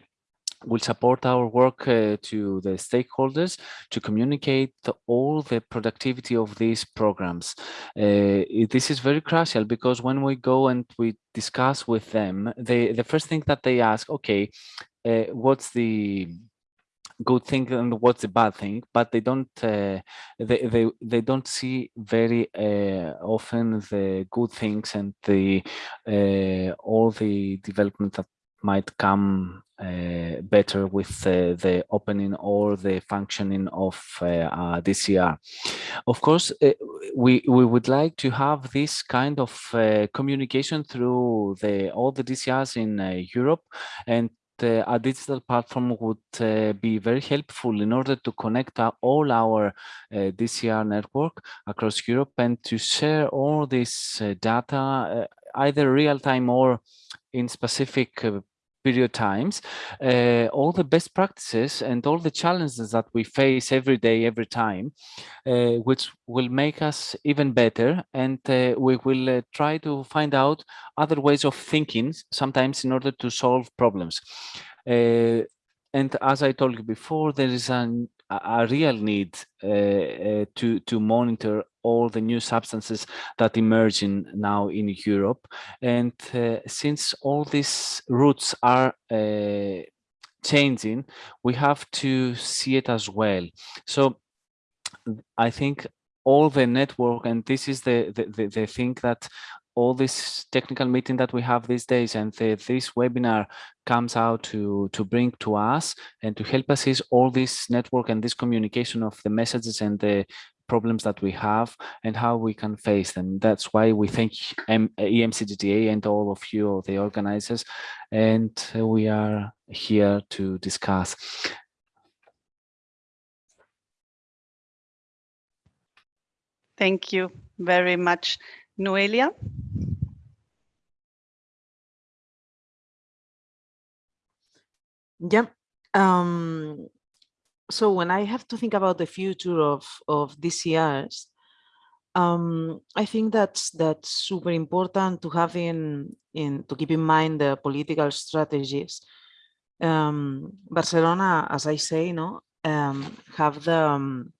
will support our work uh, to the stakeholders to communicate all the productivity of these programs. Uh, this is very crucial because when we go and we discuss with them, they, the first thing that they ask, okay, uh, what's the good thing and what's the bad thing but they don't uh, they, they they don't see very uh, often the good things and the uh, all the development that might come uh, better with uh, the opening or the functioning of uh, DCR. Of course, we we would like to have this kind of communication through the all the DCRs in Europe and uh, a digital platform would uh, be very helpful in order to connect all our uh, DCR network across Europe and to share all this data either real time or in specific period times, uh, all the best practices and all the challenges that we face every day, every time, uh, which will make us even better. And uh, we will try to find out other ways of thinking, sometimes in order to solve problems. and as I told you before, there is an, a real need to, to monitor all the new substances that emerging now in Europe. And uh, since all these routes are uh, changing, we have to see it as well. So I think all the network, and this is the, the, the, the thing that all this technical meeting that we have these days and the, this webinar comes out to to bring to us and to help us is all this network and this communication of the messages and the problems that we have and how we can face them. That's why we thank M EMCDDA and all of you, the organizers, and we are here to discuss. Thank you very much, Noelia. Yeah, um, so when I have to think about the future of, of DCRs, um, I think that's that's super important to have in, in to keep in mind the political strategies. Um, Barcelona, as I say, no, um, have the um,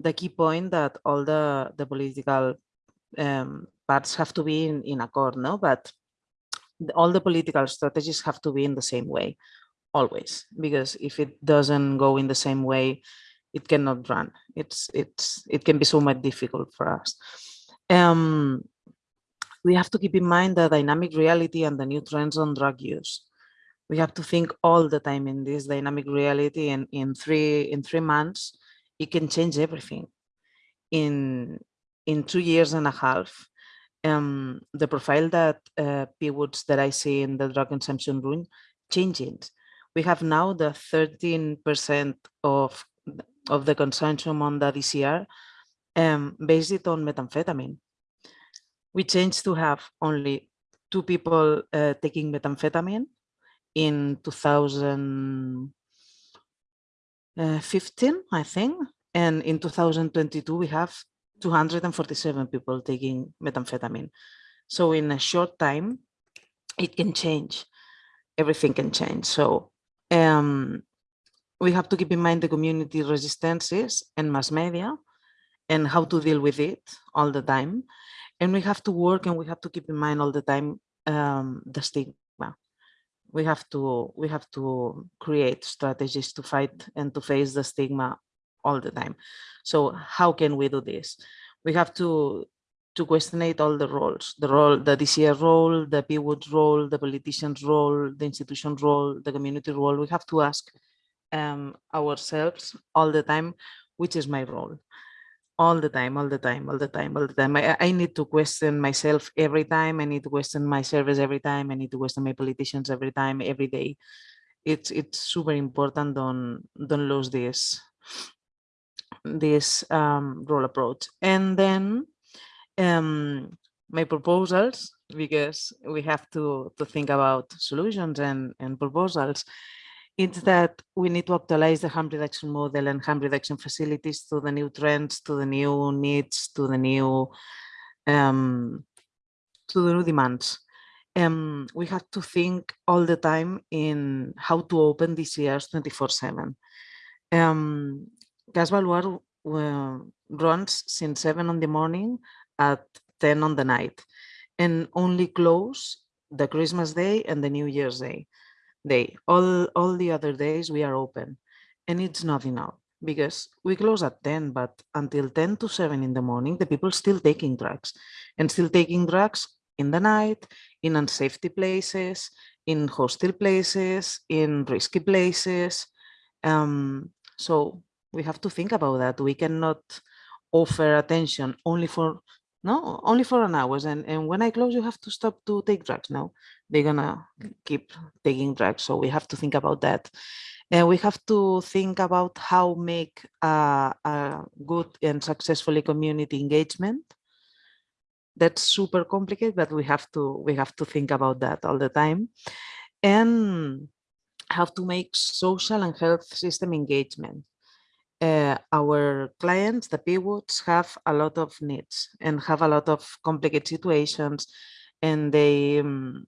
the key point that all the the political um, parts have to be in in accord, no, but all the political strategies have to be in the same way always because if it doesn't go in the same way it cannot run. It's it's it can be so much difficult for us. Um we have to keep in mind the dynamic reality and the new trends on drug use. We have to think all the time in this dynamic reality and in three in three months it can change everything. In in two years and a half um the profile that uh, PWUDs that i see in the drug consumption room changes we have now the 13% of, of the consumption on the DCR um, based on methamphetamine. We changed to have only two people uh, taking methamphetamine in 2015, I think. And in 2022, we have 247 people taking methamphetamine. So in a short time, it can change. Everything can change. So um, we have to keep in mind the community resistances and mass media and how to deal with it all the time. And we have to work and we have to keep in mind all the time um, the stigma. We have to we have to create strategies to fight and to face the stigma all the time. So how can we do this? We have to to questionate all the roles, the role, the DCR role, the PWUD role, the politician's role, the institution role, the community role. We have to ask um, ourselves all the time, which is my role? All the time, all the time, all the time, all the time. I, I need to question myself every time. I need to question my service every time. I need to question my politicians every time, every day. It's it's super important. Don't don't lose this this um, role approach. And then um, my proposals, because we have to, to think about solutions and, and proposals, it's that we need to actualize the harm reduction model and harm reduction facilities to the new trends, to the new needs, to the new um, to the new demands. Um, we have to think all the time in how to open DCRs 24 7. Um, Gas uh, runs since 7 in the morning at 10 on the night and only close the Christmas day and the New Year's day. Day. All, all the other days we are open and it's not enough because we close at 10, but until 10 to 7 in the morning, the people still taking drugs and still taking drugs in the night, in unsafety places, in hostile places, in risky places. Um, so we have to think about that. We cannot offer attention only for no only for an hours and and when i close you have to stop to take drugs no? They're gonna keep taking drugs so we have to think about that. And we have to think about how make a, a good and successfully community engagement. That's super complicated but we have to we have to think about that all the time. And have to make social and health system engagement uh, our clients, the PWUDs, have a lot of needs and have a lot of complicated situations, and they um,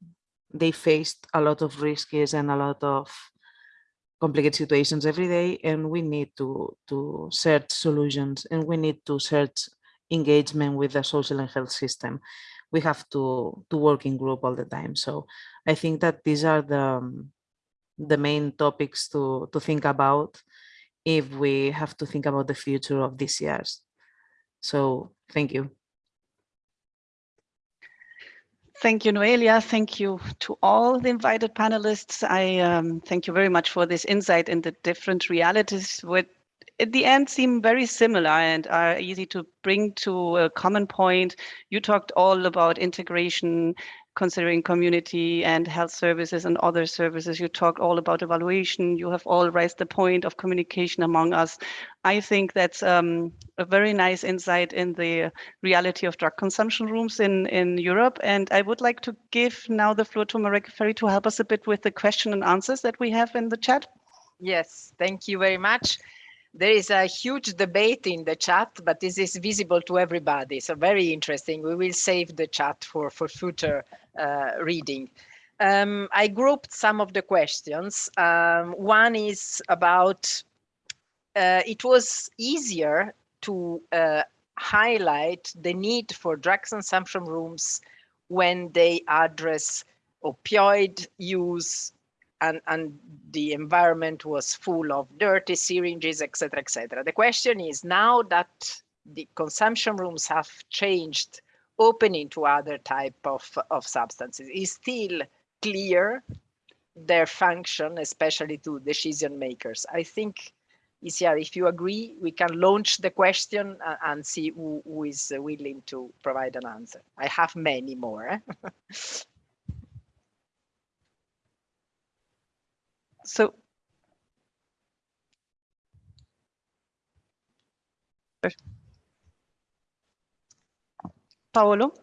they faced a lot of risks and a lot of complicated situations every day, and we need to to search solutions and we need to search engagement with the social and health system. We have to to work in group all the time. So I think that these are the um, the main topics to to think about if we have to think about the future of these years. So thank you. Thank you, Noelia. Thank you to all the invited panelists. I um, thank you very much for this insight into the different realities which at the end seem very similar and are easy to bring to a common point. You talked all about integration considering community and health services and other services. You talked all about evaluation. You have all raised the point of communication among us. I think that's um, a very nice insight in the reality of drug consumption rooms in, in Europe. And I would like to give now the floor to Marica Ferri to help us a bit with the question and answers that we have in the chat. Yes, thank you very much there is a huge debate in the chat, but this is visible to everybody. So very interesting. We will save the chat for, for future uh, reading. Um, I grouped some of the questions. Um, one is about, uh, it was easier to uh, highlight the need for drug consumption rooms when they address opioid use, and, and the environment was full of dirty syringes, etc., etc. The question is now that the consumption rooms have changed, opening to other type of, of substances, is still clear their function, especially to decision makers. I think, Iciar, if you agree, we can launch the question and see who, who is willing to provide an answer. I have many more. Eh? [LAUGHS] so Paulo?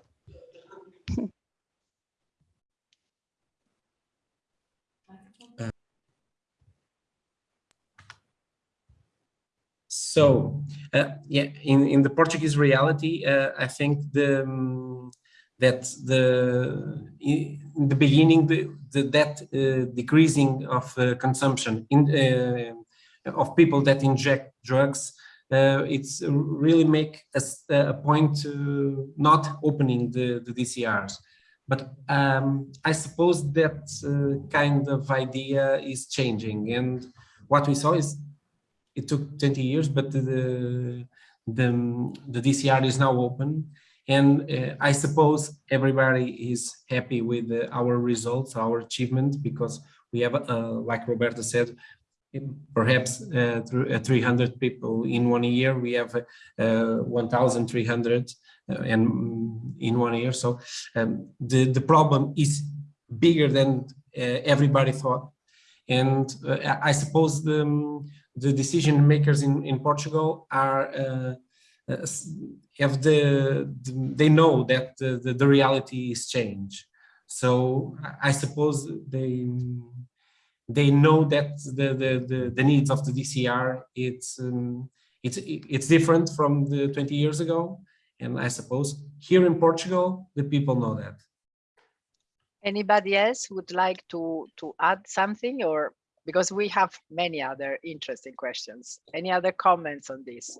So, uh, yeah, in, in the Portuguese reality, uh, I think the um, that the in the beginning the, the that uh, decreasing of uh, consumption in uh, of people that inject drugs uh, it's really make a, a point to not opening the, the DCRs but um, I suppose that uh, kind of idea is changing and what we saw is it took 20 years, but the, the, the DCR is now open. And uh, I suppose everybody is happy with uh, our results, our achievement, because we have, uh, like Roberta said, perhaps uh, 300 people in one year. We have uh, 1,300 uh, and in one year. So um, the, the problem is bigger than everybody thought. And I suppose the, um, the decision makers in, in Portugal are uh, have the, the, they know that the, the, the reality is change. So I suppose they they know that the the the, needs of the DCR it's um, it's it's different from the 20 years ago, and I suppose here in Portugal the people know that. Anybody else would like to to add something or because we have many other interesting questions. Any other comments on this?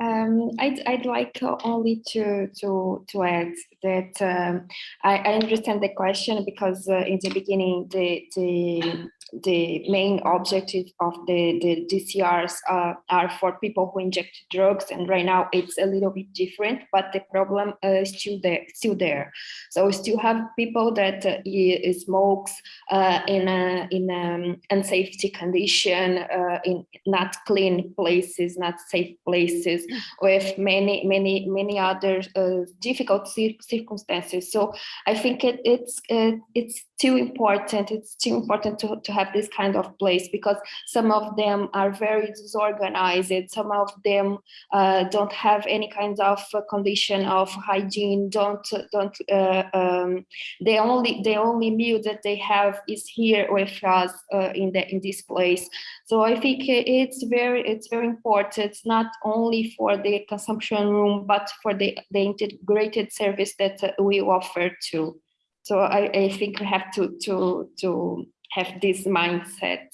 Um, I'd, I'd like only to to to add that um, I, I understand the question because uh, in the beginning the the the main objective of the, the DCRs uh, are for people who inject drugs and right now it's a little bit different but the problem uh, is still there still there. So we still have people that uh, smokes uh, in a in um, unsafety condition uh, in not clean places not safe places with many many many other uh, difficult circumstances. So I think it, it's it's too important it's too important to, to have this kind of place because some of them are very disorganized. Some of them uh, don't have any kind of condition of hygiene. Don't don't uh, um, the only the only meal that they have is here with us uh, in the in this place. So i think it's very it's very important not only for the consumption room but for the the integrated service that we offer too. So I, I think we have to to to have this mindset.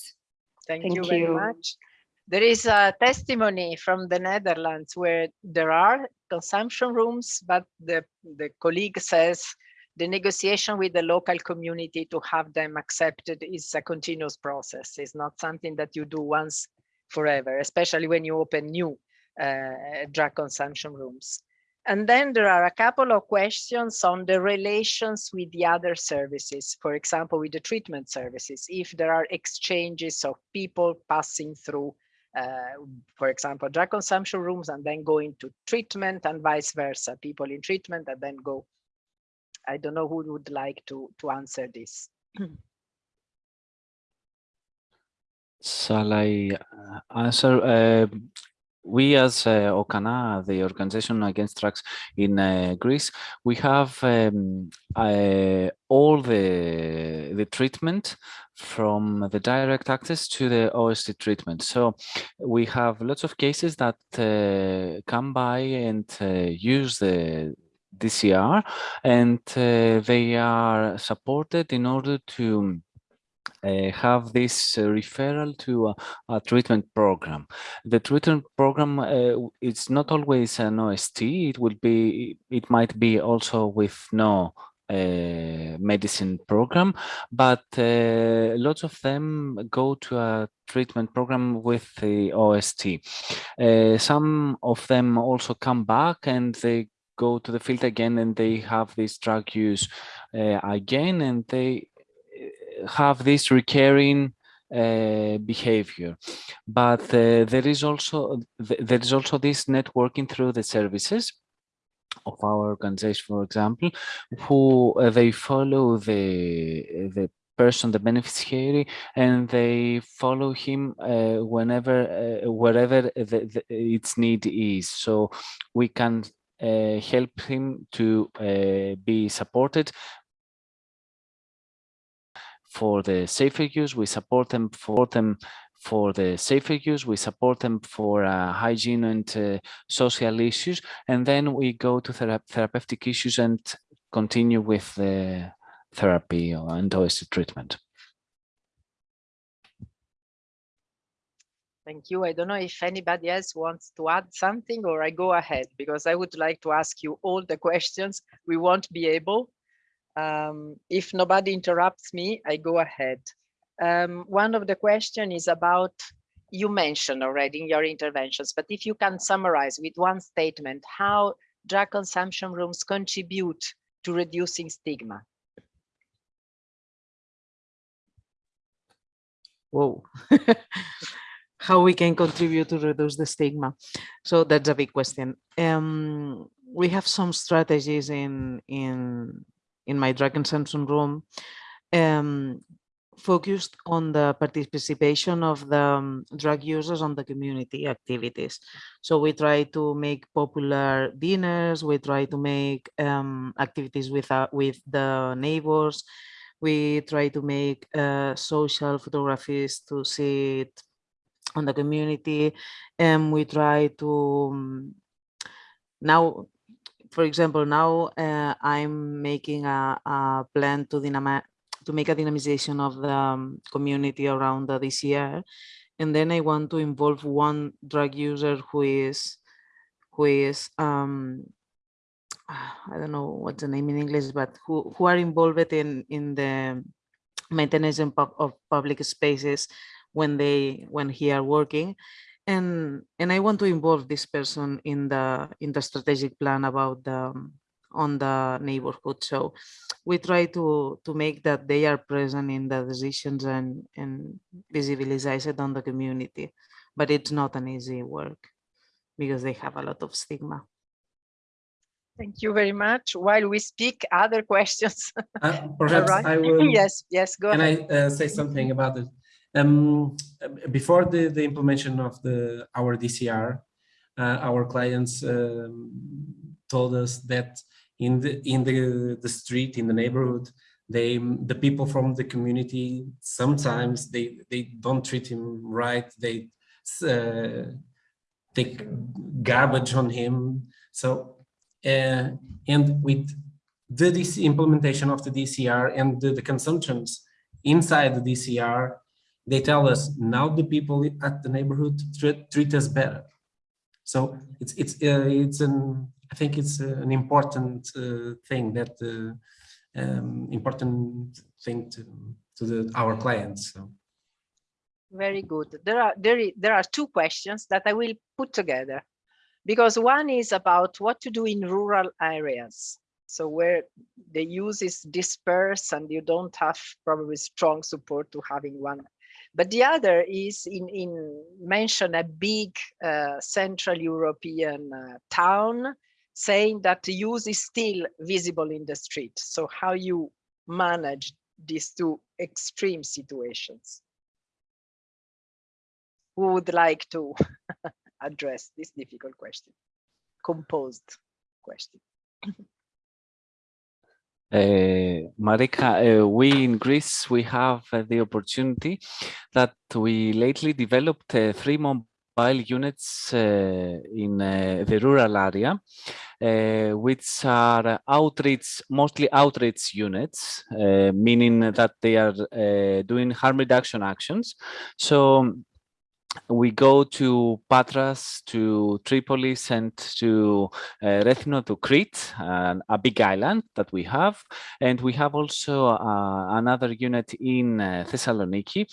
Thank, Thank you, you very much. There is a testimony from the Netherlands where there are consumption rooms, but the, the colleague says the negotiation with the local community to have them accepted is a continuous process. It's not something that you do once forever, especially when you open new uh, drug consumption rooms. And then there are a couple of questions on the relations with the other services, for example, with the treatment services, if there are exchanges of people passing through, uh, for example, drug consumption rooms and then going to treatment and vice versa, people in treatment and then go. I don't know who would like to, to answer this. Shall I uh, answer? Uh, we as uh, OKANA, the Organization Against Drugs in uh, Greece, we have um, uh, all the, the treatment from the direct access to the OST treatment. So we have lots of cases that uh, come by and uh, use the DCR and uh, they are supported in order to have this uh, referral to a, a, treatment program. The treatment program, uh, it's not always an OST, it will be, it might be also with no uh, medicine program, but uh, lots of them go to a treatment program with the OST. Uh, some of them also come back and they go to the field again and they have this drug use again and they have this recurring uh, behavior. But uh, there is also there is also this networking through the services of our organization for example who uh, they follow the the person the beneficiary and they follow him uh, whenever uh, wherever the, the, its need is. So we can uh, help him to be supported for the safer use, we support them for them for the safer use, we support them for uh, hygiene and uh, social issues, and then we go to thera therapeutic issues and continue with the therapy and OST treatment. Thank you. I don't know if anybody else wants to add something or I go ahead because I would like to ask you all the questions. We won't be able, um, if nobody interrupts me, I go ahead. Um, one of the question is about you mentioned already in your interventions, but if you can summarize with one statement how drug consumption rooms contribute to reducing stigma. Whoa. [LAUGHS] how we can contribute to reduce the stigma. So that's a big question. Um, we have some strategies in in in my consumption room um, focused on the participation of the um, drug users on the community activities. So we try to make popular dinners, we try to make um, activities with, uh, with the neighbors, we try to make uh, social photographies to see it on the community, and we try to um, now for example, now uh, I'm making a, a plan to to make a dynamization of the um, community around the DCR. And then I want to involve one drug user who is, who is, um, [SIGHS] I don't know what's the name in English, but who, who are involved in, in the maintenance of public spaces when they, when he are working. And, and I want to involve this person in the, in the strategic plan about the, um, on the neighborhood. So we try to to make that they are present in the decisions and and visibilize it on the community. But it's not an easy work because they have a lot of stigma. Thank you very much. While we speak, other [LAUGHS] questions. Uh, perhaps right. I will. [LAUGHS] yes, yes, go can ahead. I uh, say something about it? Um, before the, the implementation of the our DCR, uh, our clients um, told us that in the in the the street in the neighborhood they the people from the community sometimes they they don't treat him right. They uh, take garbage on him. So uh, and with the implementation of the DCR and the, the consumptions inside the DCR they tell us now the people at the neighborhood treat, treat us better so it's it's uh, it's an I think it's an important uh, thing that uh, um, important thing to to the, our clients. So. Very good. There are there there are two questions that I will put together, because one is about what to do in rural areas. So where the use is dispersed and you don't have probably strong support to having one but the other is in, in mention a big uh, Central European uh, town saying that the use is still visible in the street. So how you manage these two extreme situations? Who would like to [LAUGHS] address this difficult question? Composed question. Uh, Marica, uh, we in Greece, we have uh, the opportunity that we lately developed three mobile units in the rural area, which are outreach, mostly outreach units, meaning that they are doing harm reduction actions. So we go to Patras, to Tripolis, and to uh, Rethymno, to Crete, uh, a big island that we have. And we have also uh, another unit in uh, Thessaloniki.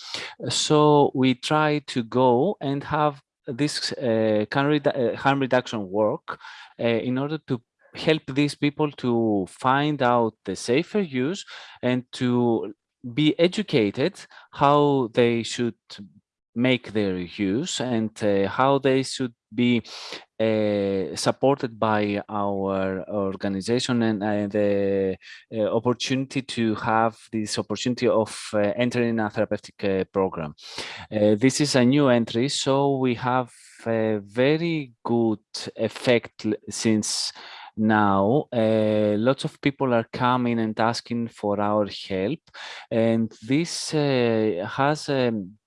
So we try to go and have this uh, uh, harm reduction work in order to help these people to find out the safer use and to be educated how they should make their use and uh, how they should be uh, supported by our organization and uh, the uh, opportunity to have this opportunity of uh, entering a therapeutic program. this is a new entry, so we have a very good effect since now uh, lots of people are coming and asking for our help and this uh, has um,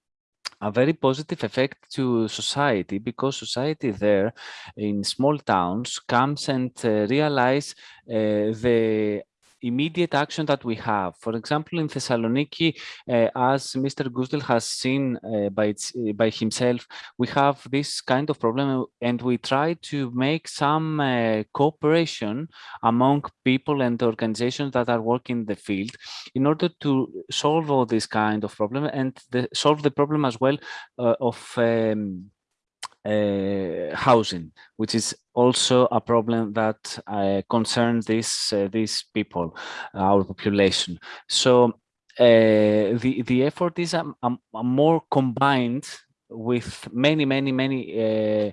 a very positive effect to society because society there in small towns comes and uh, realize uh, the immediate action that we have. For example, in Thessaloniki, uh, as Mr. Goosdeel has seen uh, by, its, uh, by himself, we have this kind of problem and we try to make some uh, cooperation among people and organizations that are working in the field in order to solve all this kind of problem and the, solve the problem as well uh, of um, uh, housing, which is also a problem that uh, concerns these uh, these people, our population. So uh, the the effort is a, a, a, more combined with many many many uh,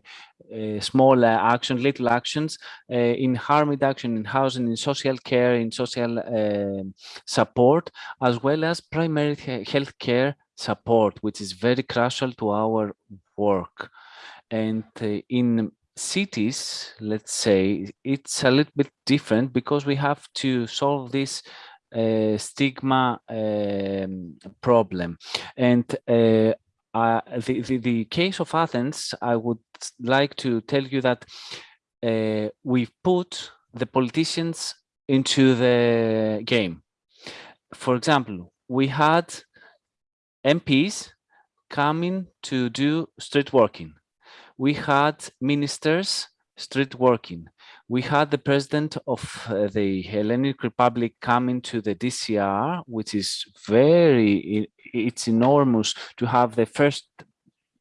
uh, small actions, little actions in harm reduction, in housing, in social care, in social support, as well as primary health care support, which is very crucial to our work. And uh, in cities, let's say, it's a little bit different because we have to solve this uh, stigma um, problem. And uh, uh, the, the, the, case of Athens, I would like to tell you that uh, we've put the politicians into the game. For example, we had MPs coming to do street working we had ministers street working. We had the president of uh, the Hellenic Republic coming to the DCR, which is very, it's enormous to have the first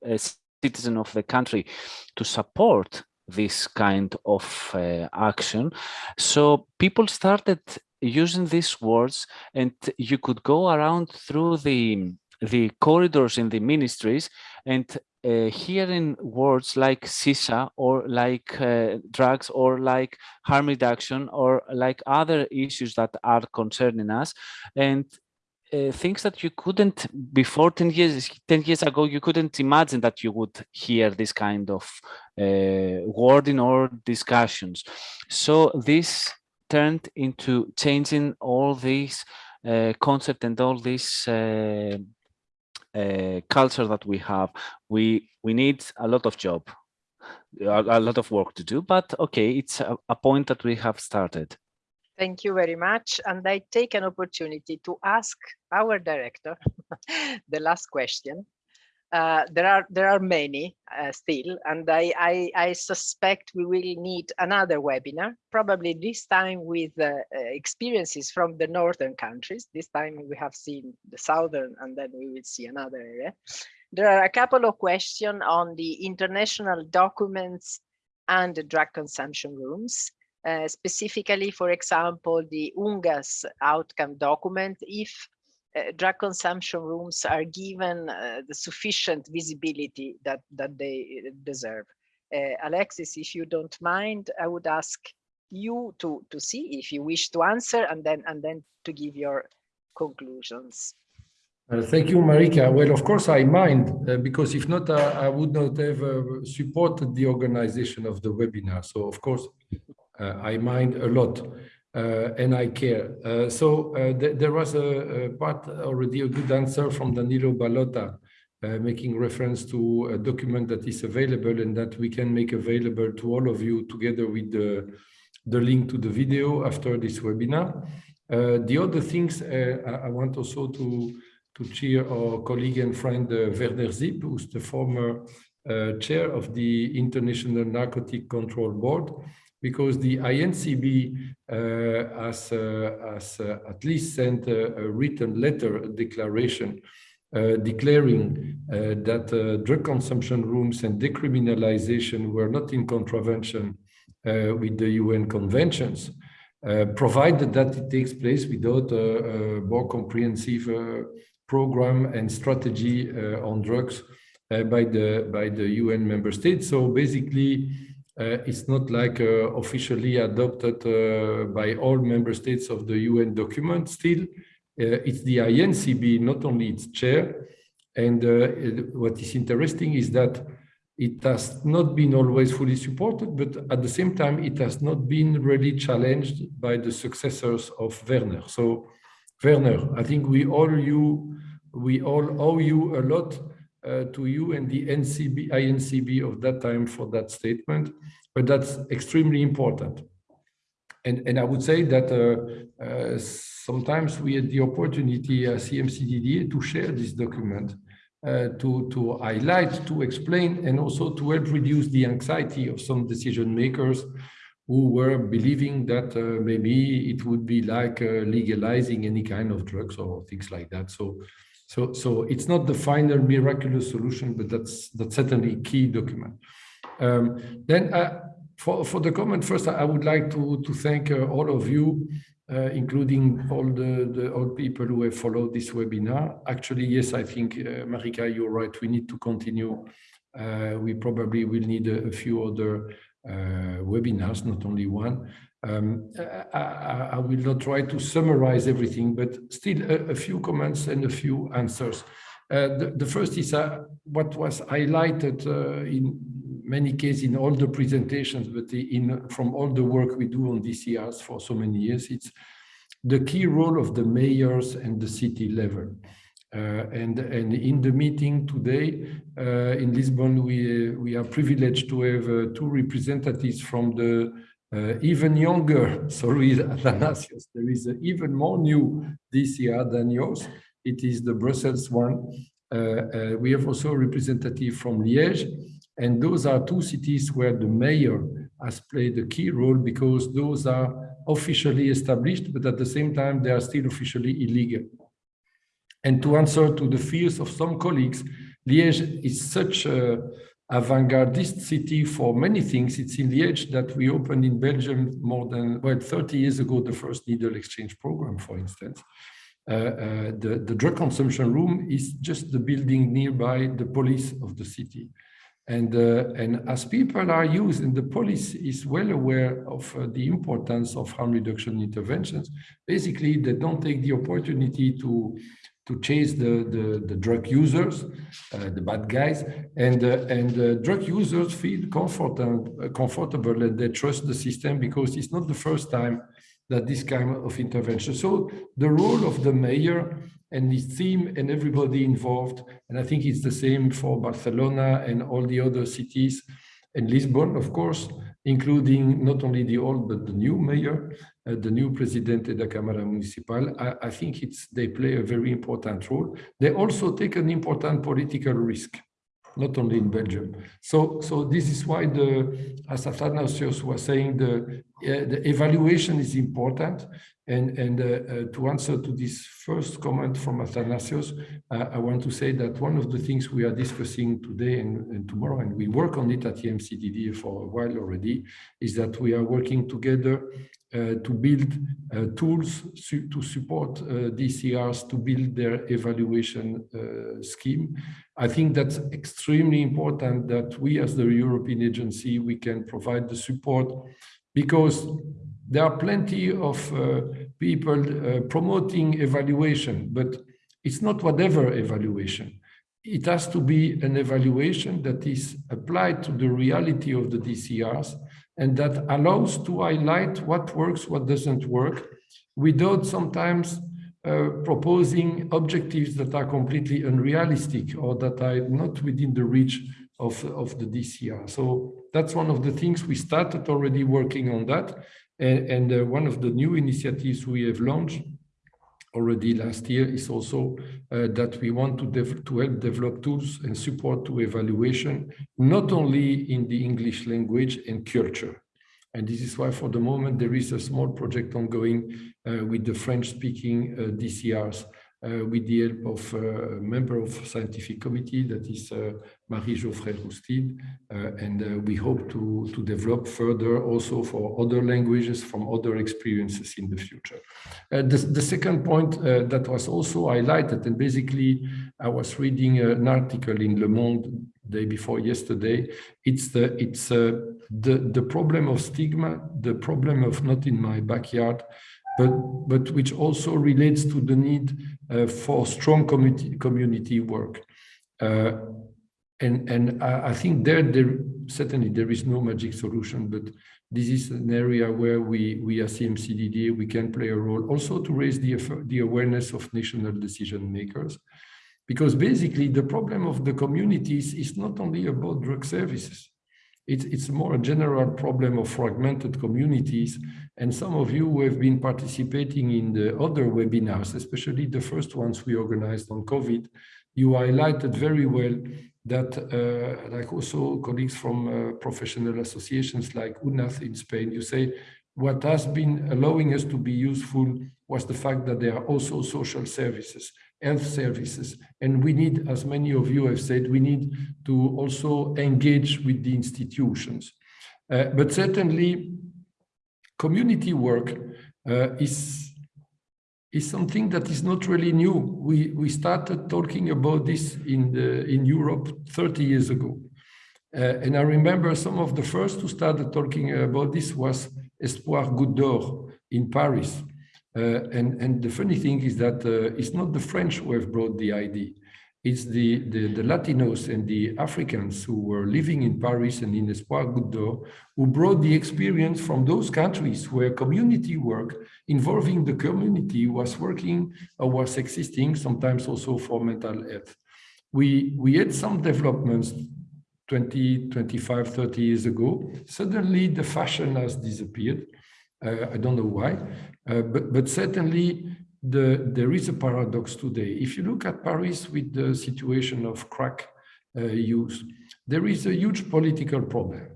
uh, citizen of the country to support this kind of uh, action. So people started using these words and you could go around through the the corridors in the ministries and uh, hearing words like sisa or like uh, drugs or like harm reduction or like other issues that are concerning us. And uh, things that you couldn't before 10 years 10 years ago you couldn't imagine that you would hear this kind of uh, wording or discussions. So this turned into changing all these uh, concept and all these uh, culture that we have, we we need a lot of job, a, a lot of work to do. But okay, it's a, a point that we have started. Thank you very much. And I take an opportunity to ask our director [LAUGHS] the last question. Uh, there are there are many uh, still, and I, I, I suspect we will need another webinar, probably this time with uh, experiences from the northern countries. This time we have seen the southern, and then we will see another area. There are a couple of questions on the international documents and the drug consumption rooms. Uh, specifically, for example, the UNGAS outcome document, if uh, drug consumption rooms are given uh, the sufficient visibility that, that they uh, deserve. Alexis, if you don't mind, I would ask you to, to see if you wish to answer and then, and then to give your conclusions. Uh, thank you, Marica. Well, of course, I mind, uh, because if not, uh, I would not have supported the organization of the webinar. So, of course, I mind a lot. Uh, and I care. Uh, so uh, th there was a, a, part already a good answer from Danilo Ballotta, making reference to a document that is available and that we can make available to all of you together with the, the link to the video after this webinar. the other things I, I want also to to cheer our colleague and friend uh, Werner Sipp, who's the former uh, chair of the International Narcotic Control Board because the INCB uh, has, uh, has uh, at least sent a, a, written letter, declaration, uh, declaring uh, that uh, drug consumption rooms and decriminalization were not in contravention with the UN conventions, provided that it takes place without a, a more comprehensive program and strategy on drugs by the by the UN member states. So basically, it's not like uh, officially adopted uh, by all member states of the UN document. Still, it's the INCB, not only its chair. And it, what is interesting is that it has not been always fully supported, but at the same time, it has not been really challenged by the successors of Werner. So, Werner, I think we all you, we all owe you a lot uh, to you and the NCB, INCB of that time for that statement, but that's extremely important. and, and I would say that uh, uh, sometimes we had the opportunity as EMCDDA to share this document, uh, to, to highlight, to explain, and also to help reduce the anxiety of some decision makers who were believing that uh, maybe it would be like uh, legalizing any kind of drugs or things like that. So, so, so it's not the final miraculous solution, but that's that's certainly key document. Um, then uh, for, for the comment first, I would like to, to thank uh, all of you, uh, including all the, the all people who have followed this webinar. Actually, yes, I think, uh, Marica, you're right. We need to continue. Uh, we probably will need a, a few other uh, webinars, not only one. Um, I, I, will not try to summarize everything, but still a, a few comments and a few answers. Uh, the, the, first is uh, what was highlighted uh, in many cases in all the presentations, but in from all the work we do on DCRs for so many years, it's the key role of the mayors and the city level. Uh, and, and in the meeting today uh, in Lisbon, we, we are privileged to have uh, two representatives from the Uh, even younger, [LAUGHS] sorry, Athanasios. There is even more new this year than yours. It is the Brussels one. Uh, uh, we have also a representative from Liège, and those are two cities where the mayor has played a key role because those are officially established, but at the same time, they are still officially illegal. And to answer to the fears of some colleagues, Liège is such a avant-gardist city for many things. It's in the Liège that we opened in Belgium more than, well, 30 years ago, the first needle exchange program, for instance. Uh, uh, the, the drug consumption room is just the building nearby the police of the city. And, uh, and as people are used, and the police is well aware of uh, the importance of harm reduction interventions, basically they don't take the opportunity to, to chase the, the, the drug users, uh, the bad guys, and, uh, and drug users feel comfortable, uh, comfortable and they trust the system because it's not the first time that this kind of intervention. So the role of the mayor and his team and everybody involved. And I think it's the same for Barcelona and all the other cities and Lisbon, of course, including not only the old, but the new mayor, uh, the new Presidente da Câmara Municipal. I, I think it's they play a very important role. They also take an important political risk not only in Belgium. So, so this is why the, as Athanasios was saying, the, uh, the evaluation is important. And, and uh, uh, to answer to this first comment from Athanasios, uh, I want to say that one of the things we are discussing today and, and tomorrow, and we work on it at the EMCDDA for a while already, is that we are working together to build uh, tools su to support uh, DCRs to build their evaluation scheme. I think that's extremely important that we as the European agency, we can provide the support because there are plenty of uh, people uh, promoting evaluation, but it's not whatever evaluation. It has to be an evaluation that is applied to the reality of the DCRs and that allows to highlight what works, what doesn't work, without sometimes uh, proposing objectives that are completely unrealistic or that are not within the reach of, of the DCR. So that's one of the things we started already working on that. And, and uh, one of the new initiatives we have launched already last year is also uh, that we want to, to help develop tools and support to evaluation, not only in the English language and culture. And this is why for the moment there is a small project ongoing uh, with the French-speaking uh, DCRs with the help of uh, a member of scientific committee that is uh, Marie Jauffret-Roustide. and we hope to, to develop further also for other languages from other experiences in the future. the, the second point that was also highlighted, and basically I was reading an article in Le Monde day before yesterday, it's the it's uh, the the problem of stigma, the problem of not in my backyard, but, but which also relates to the need uh, for strong community, community work. Uh, and and I, I, think there, there certainly there is no magic solution, but this is an area where we, we as EMCDDA, we can play a role also to raise the, the awareness of national decision makers. Because basically the problem of the communities is not only about drug services. It's, it's more a general problem of fragmented communities. And some of you who have been participating in the other webinars, especially the first ones we organized on COVID, you highlighted very well that, uh, like also colleagues from uh, professional associations like UNAF in Spain, you say what has been allowing us to be useful was the fact that there are also social services, health services. And we need, as many of you have said, we need to also engage with the institutions. Uh, but certainly, community work uh, is is something that is not really new. We, we started talking about this in, the, in Europe 30 years ago. Uh, and I remember some of the first who started talking about this was Espoir Goutte d'Or in Paris. Uh, and, and the funny thing is that uh, it's not the French who have brought the idea. It's the, the, the, Latinos and the Africans who were living in Paris and in Espoir Goutte who brought the experience from those countries where community work involving the community was working or was existing, sometimes also for mental health. We, we had some developments 20, 25, 30 years ago. Suddenly the fashion has disappeared. I don't know why, uh, but, but certainly the, there is a paradox today. If you look at Paris with the situation of crack uh, use, there is a huge political problem,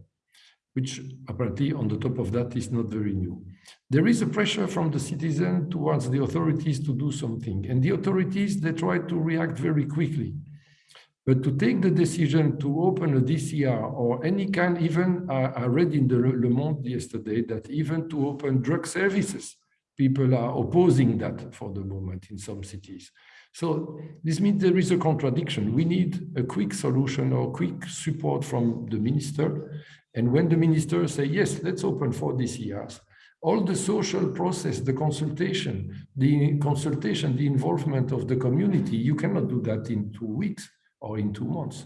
which apparently on the top of that is not very new. There is a pressure from the citizen towards the authorities to do something, and the authorities, they try to react very quickly. But to take the decision to open a DCR or any kind, even uh, I read in the Le Monde yesterday that even to open drug services, people are opposing that for the moment in some cities. So this means there is a contradiction. We need a quick solution or quick support from the minister. And when the minister say, yes, let's open four DCRs, all the social process, the consultation, the consultation, the involvement of the community, you cannot do that in two weeks or in two months.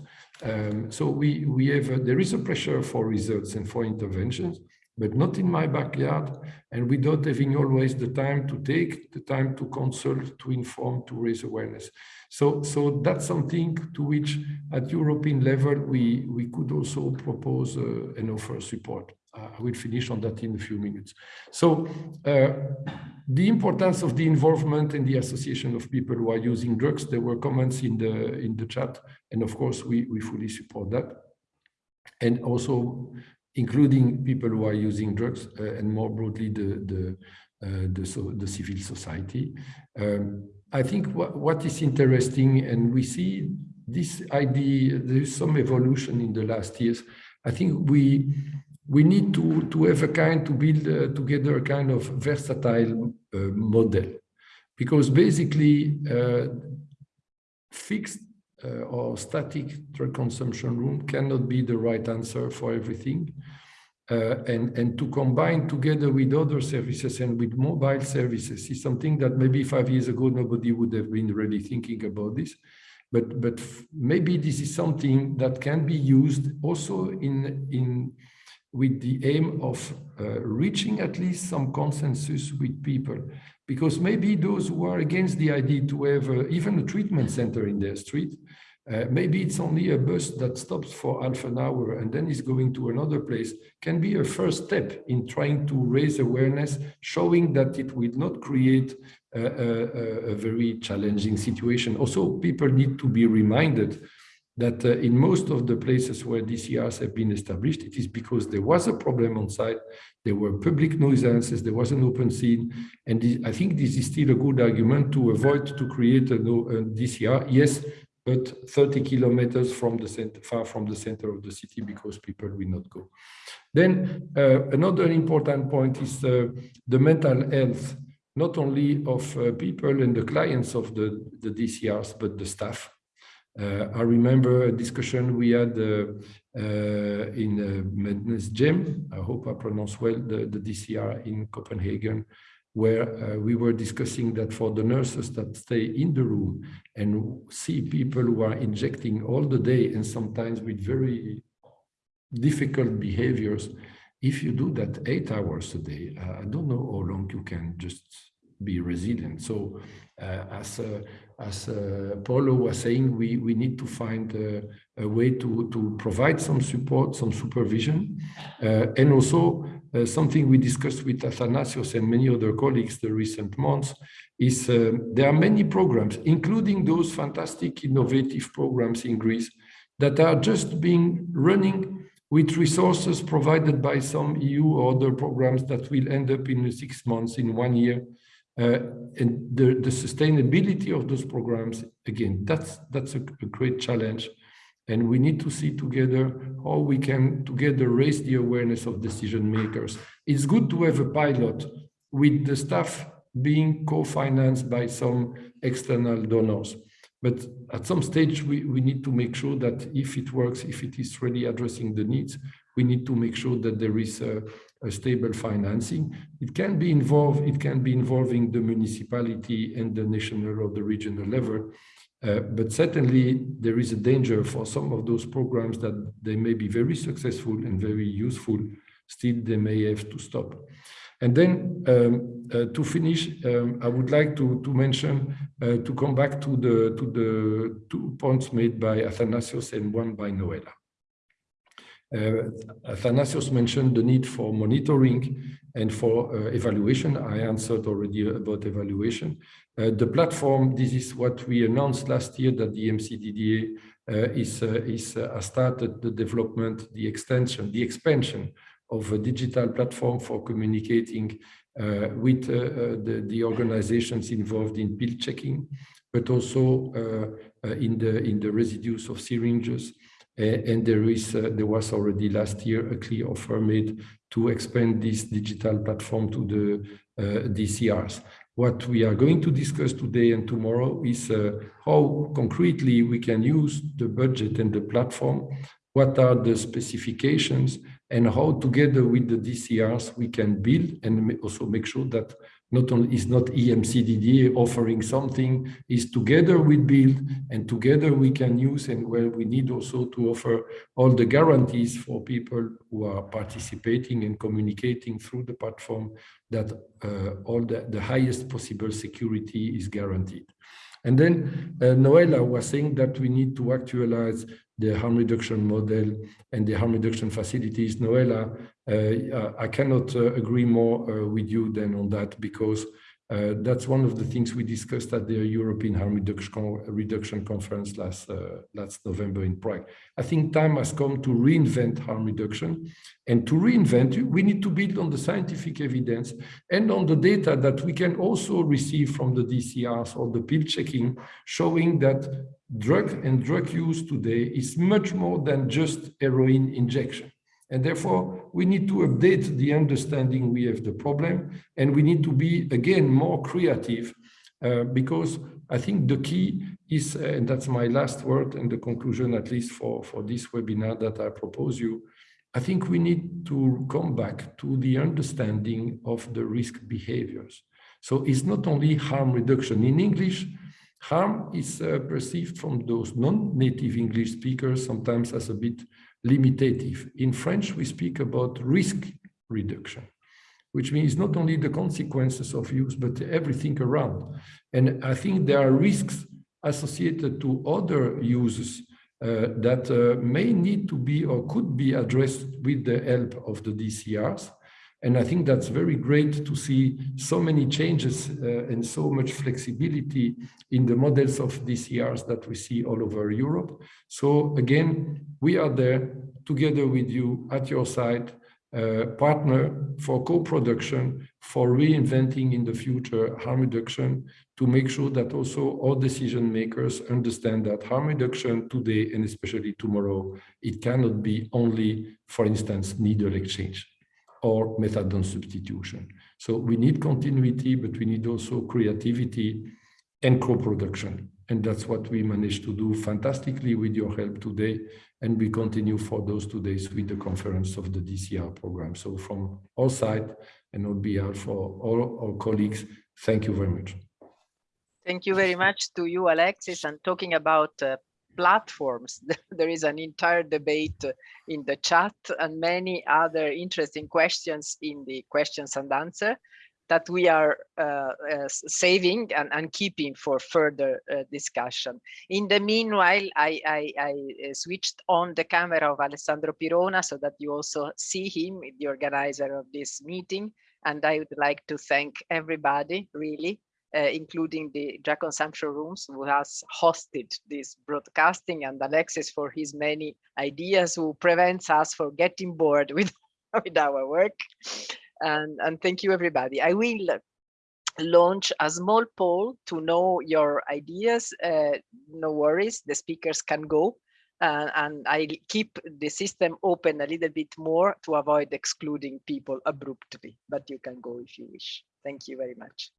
Um, so we, we have, a, there is a pressure for results and for interventions but not in my backyard and without having always the time to take the time to consult, to inform, to raise awareness. So, so that's something to which at European level, we, we could also propose uh, and offer support. I will finish on that in a few minutes. So uh, the importance of the involvement and the association of people who are using drugs, there were comments in the, in the chat, and of course we, we fully support that. And also including people who are using drugs uh, and more broadly the the uh, the, so, the civil society. Um, I think what, what is interesting, and we see this idea, there is some evolution in the last years. I think we we need to to have a kind to build uh, together a kind of versatile uh, model, because basically uh, fixed uh, or static drug consumption room cannot be the right answer for everything. Uh, and, and to combine together with other services and with mobile services is something that maybe five years ago nobody would have been really thinking about this. But, but maybe this is something that can be used also in, in with the aim of uh, reaching at least some consensus with people. Because maybe those who are against the idea to have uh, even a treatment center in their street uh, maybe it's only a bus that stops for half an hour and then is going to another place can be a first step in trying to raise awareness, showing that it will not create a, a, a very challenging situation. Also, people need to be reminded that uh, in most of the places where DCRs have been established, it is because there was a problem on site, there were public nuisances, there was an open scene, and this, I think this is still a good argument to avoid to create a, a DCR. Yes, but 30 kilometers from the center, far from the center of the city because people will not go. Then uh, another important point is uh, the mental health, not only of uh, people and the clients of the, the DCRs, but the staff. Uh, I remember a discussion we had uh, uh, in Mændenes Hjem, I hope I pronounce well, the, the DCR in Copenhagen, where uh, we were discussing that for the nurses that stay in the room and see people who are injecting all the day and sometimes with very difficult behaviors, if you do that eight hours a day, uh, I don't know how long you can just be resilient. So uh, as uh, as uh, Paulo was saying, we, we need to find uh, a way to, to provide some support, some supervision, uh, and also uh, something we discussed with Athanasios and many other colleagues the recent months is there are many programs, including those fantastic innovative programs in Greece that are just being running with resources provided by some EU or other programs that will end up in six months, in one year, Uh, and the, the sustainability of those programs, again, that's, that's a, a great challenge. And we need to see together how we can together raise the awareness of decision makers. It's good to have a pilot with the staff being co-financed by some external donors. But at some stage, we, we need to make sure that if it works, if it is really addressing the needs, we need to make sure that there is a, a stable financing. It can be involved, it can be involving the municipality and the national or the regional level. Uh, but certainly there is a danger for some of those programs that they may be very successful and very useful, still they may have to stop. And then um, uh, to finish, um, I would like to, to mention, uh, to come back to the, to the two points made by Athanasios and one by Noelia. Uh, Athanasios mentioned the need for monitoring and for uh, evaluation. I answered already about evaluation. Uh, the platform, this is what we announced last year that the EMCDDA uh, is, uh, is uh, started the development, the extension, the expansion of a digital platform for communicating with the, the organizations involved in pill checking, but also in the in the residues of syringes and there is uh, there was already last year a clear offer made to expand this digital platform to the uh, DCRs. What we are going to discuss today and tomorrow is uh, how concretely we can use the budget and the platform, what are the specifications, and how together with the DCRs we can build and also make sure that not only is not EMCDDA offering something, is together we build and together we can use and where we need also to offer all the guarantees for people who are participating and communicating through the platform that uh, all the, the highest possible security is guaranteed. And then uh, Noelia was saying that we need to actualize the harm reduction model and the harm reduction facilities. Noelia, uh, I cannot uh, agree more uh, with you than on that because uh, that's one of the things we discussed at the European Harm Reduction, Reduction Conference last, uh, last November in Prague. I think time has come to reinvent harm reduction. And to reinvent, we need to build on the scientific evidence and on the data that we can also receive from the DCRs or the pill checking, showing that drug and drug use today is much more than just heroin injection. And therefore, we need to update the understanding we have the problem, and we need to be, again, more creative, uh, because I think the key is, uh, and that's my last word and the conclusion, at least for, for this webinar that I propose you, I think we need to come back to the understanding of the risk behaviors. So it's not only harm reduction. In English, harm is uh, perceived from those non-native English speakers sometimes as a bit limitative. In French, we speak about risk reduction, which means not only the consequences of use, but everything around. And I think there are risks associated to other uses uh, that uh, may need to be or could be addressed with the help of the DCRs. And I think that's very great to see so many changes uh, and so much flexibility in the models of DCRs that we see all over Europe. So again, we are there together with you at your side, uh, partner for co-production, for reinventing in the future harm reduction, to make sure that also all decision makers understand that harm reduction today and especially tomorrow, it cannot be only, for instance, needle exchange or methadone substitution. So we need continuity, but we need also creativity and co-production. And that's what we managed to do fantastically with your help today. And we continue for those two days with the conference of the DCR program. So from our side and on behalf for all our colleagues, thank you very much. Thank you very much to you, Alexis. And talking about uh, platforms. [LAUGHS] there is an entire debate in the chat and many other interesting questions in the questions and answer. that we are uh, uh, saving and, and keeping for further uh, discussion. In the meanwhile, I, I, I, uh, switched on the camera of Alessandro Pirona so that you also see him, the organizer of this meeting. And I would like to thank everybody, really, uh, including the drug consumption rooms who has hosted this broadcasting and Alexis for his many ideas who prevents us from getting bored [LAUGHS] with, with our work and, and thank you everybody. I will launch a small poll to know your ideas. Uh, no worries, the speakers can go. Uh, and I keep the system open a little bit more to avoid excluding people abruptly, but you can go if you wish. Thank you very much.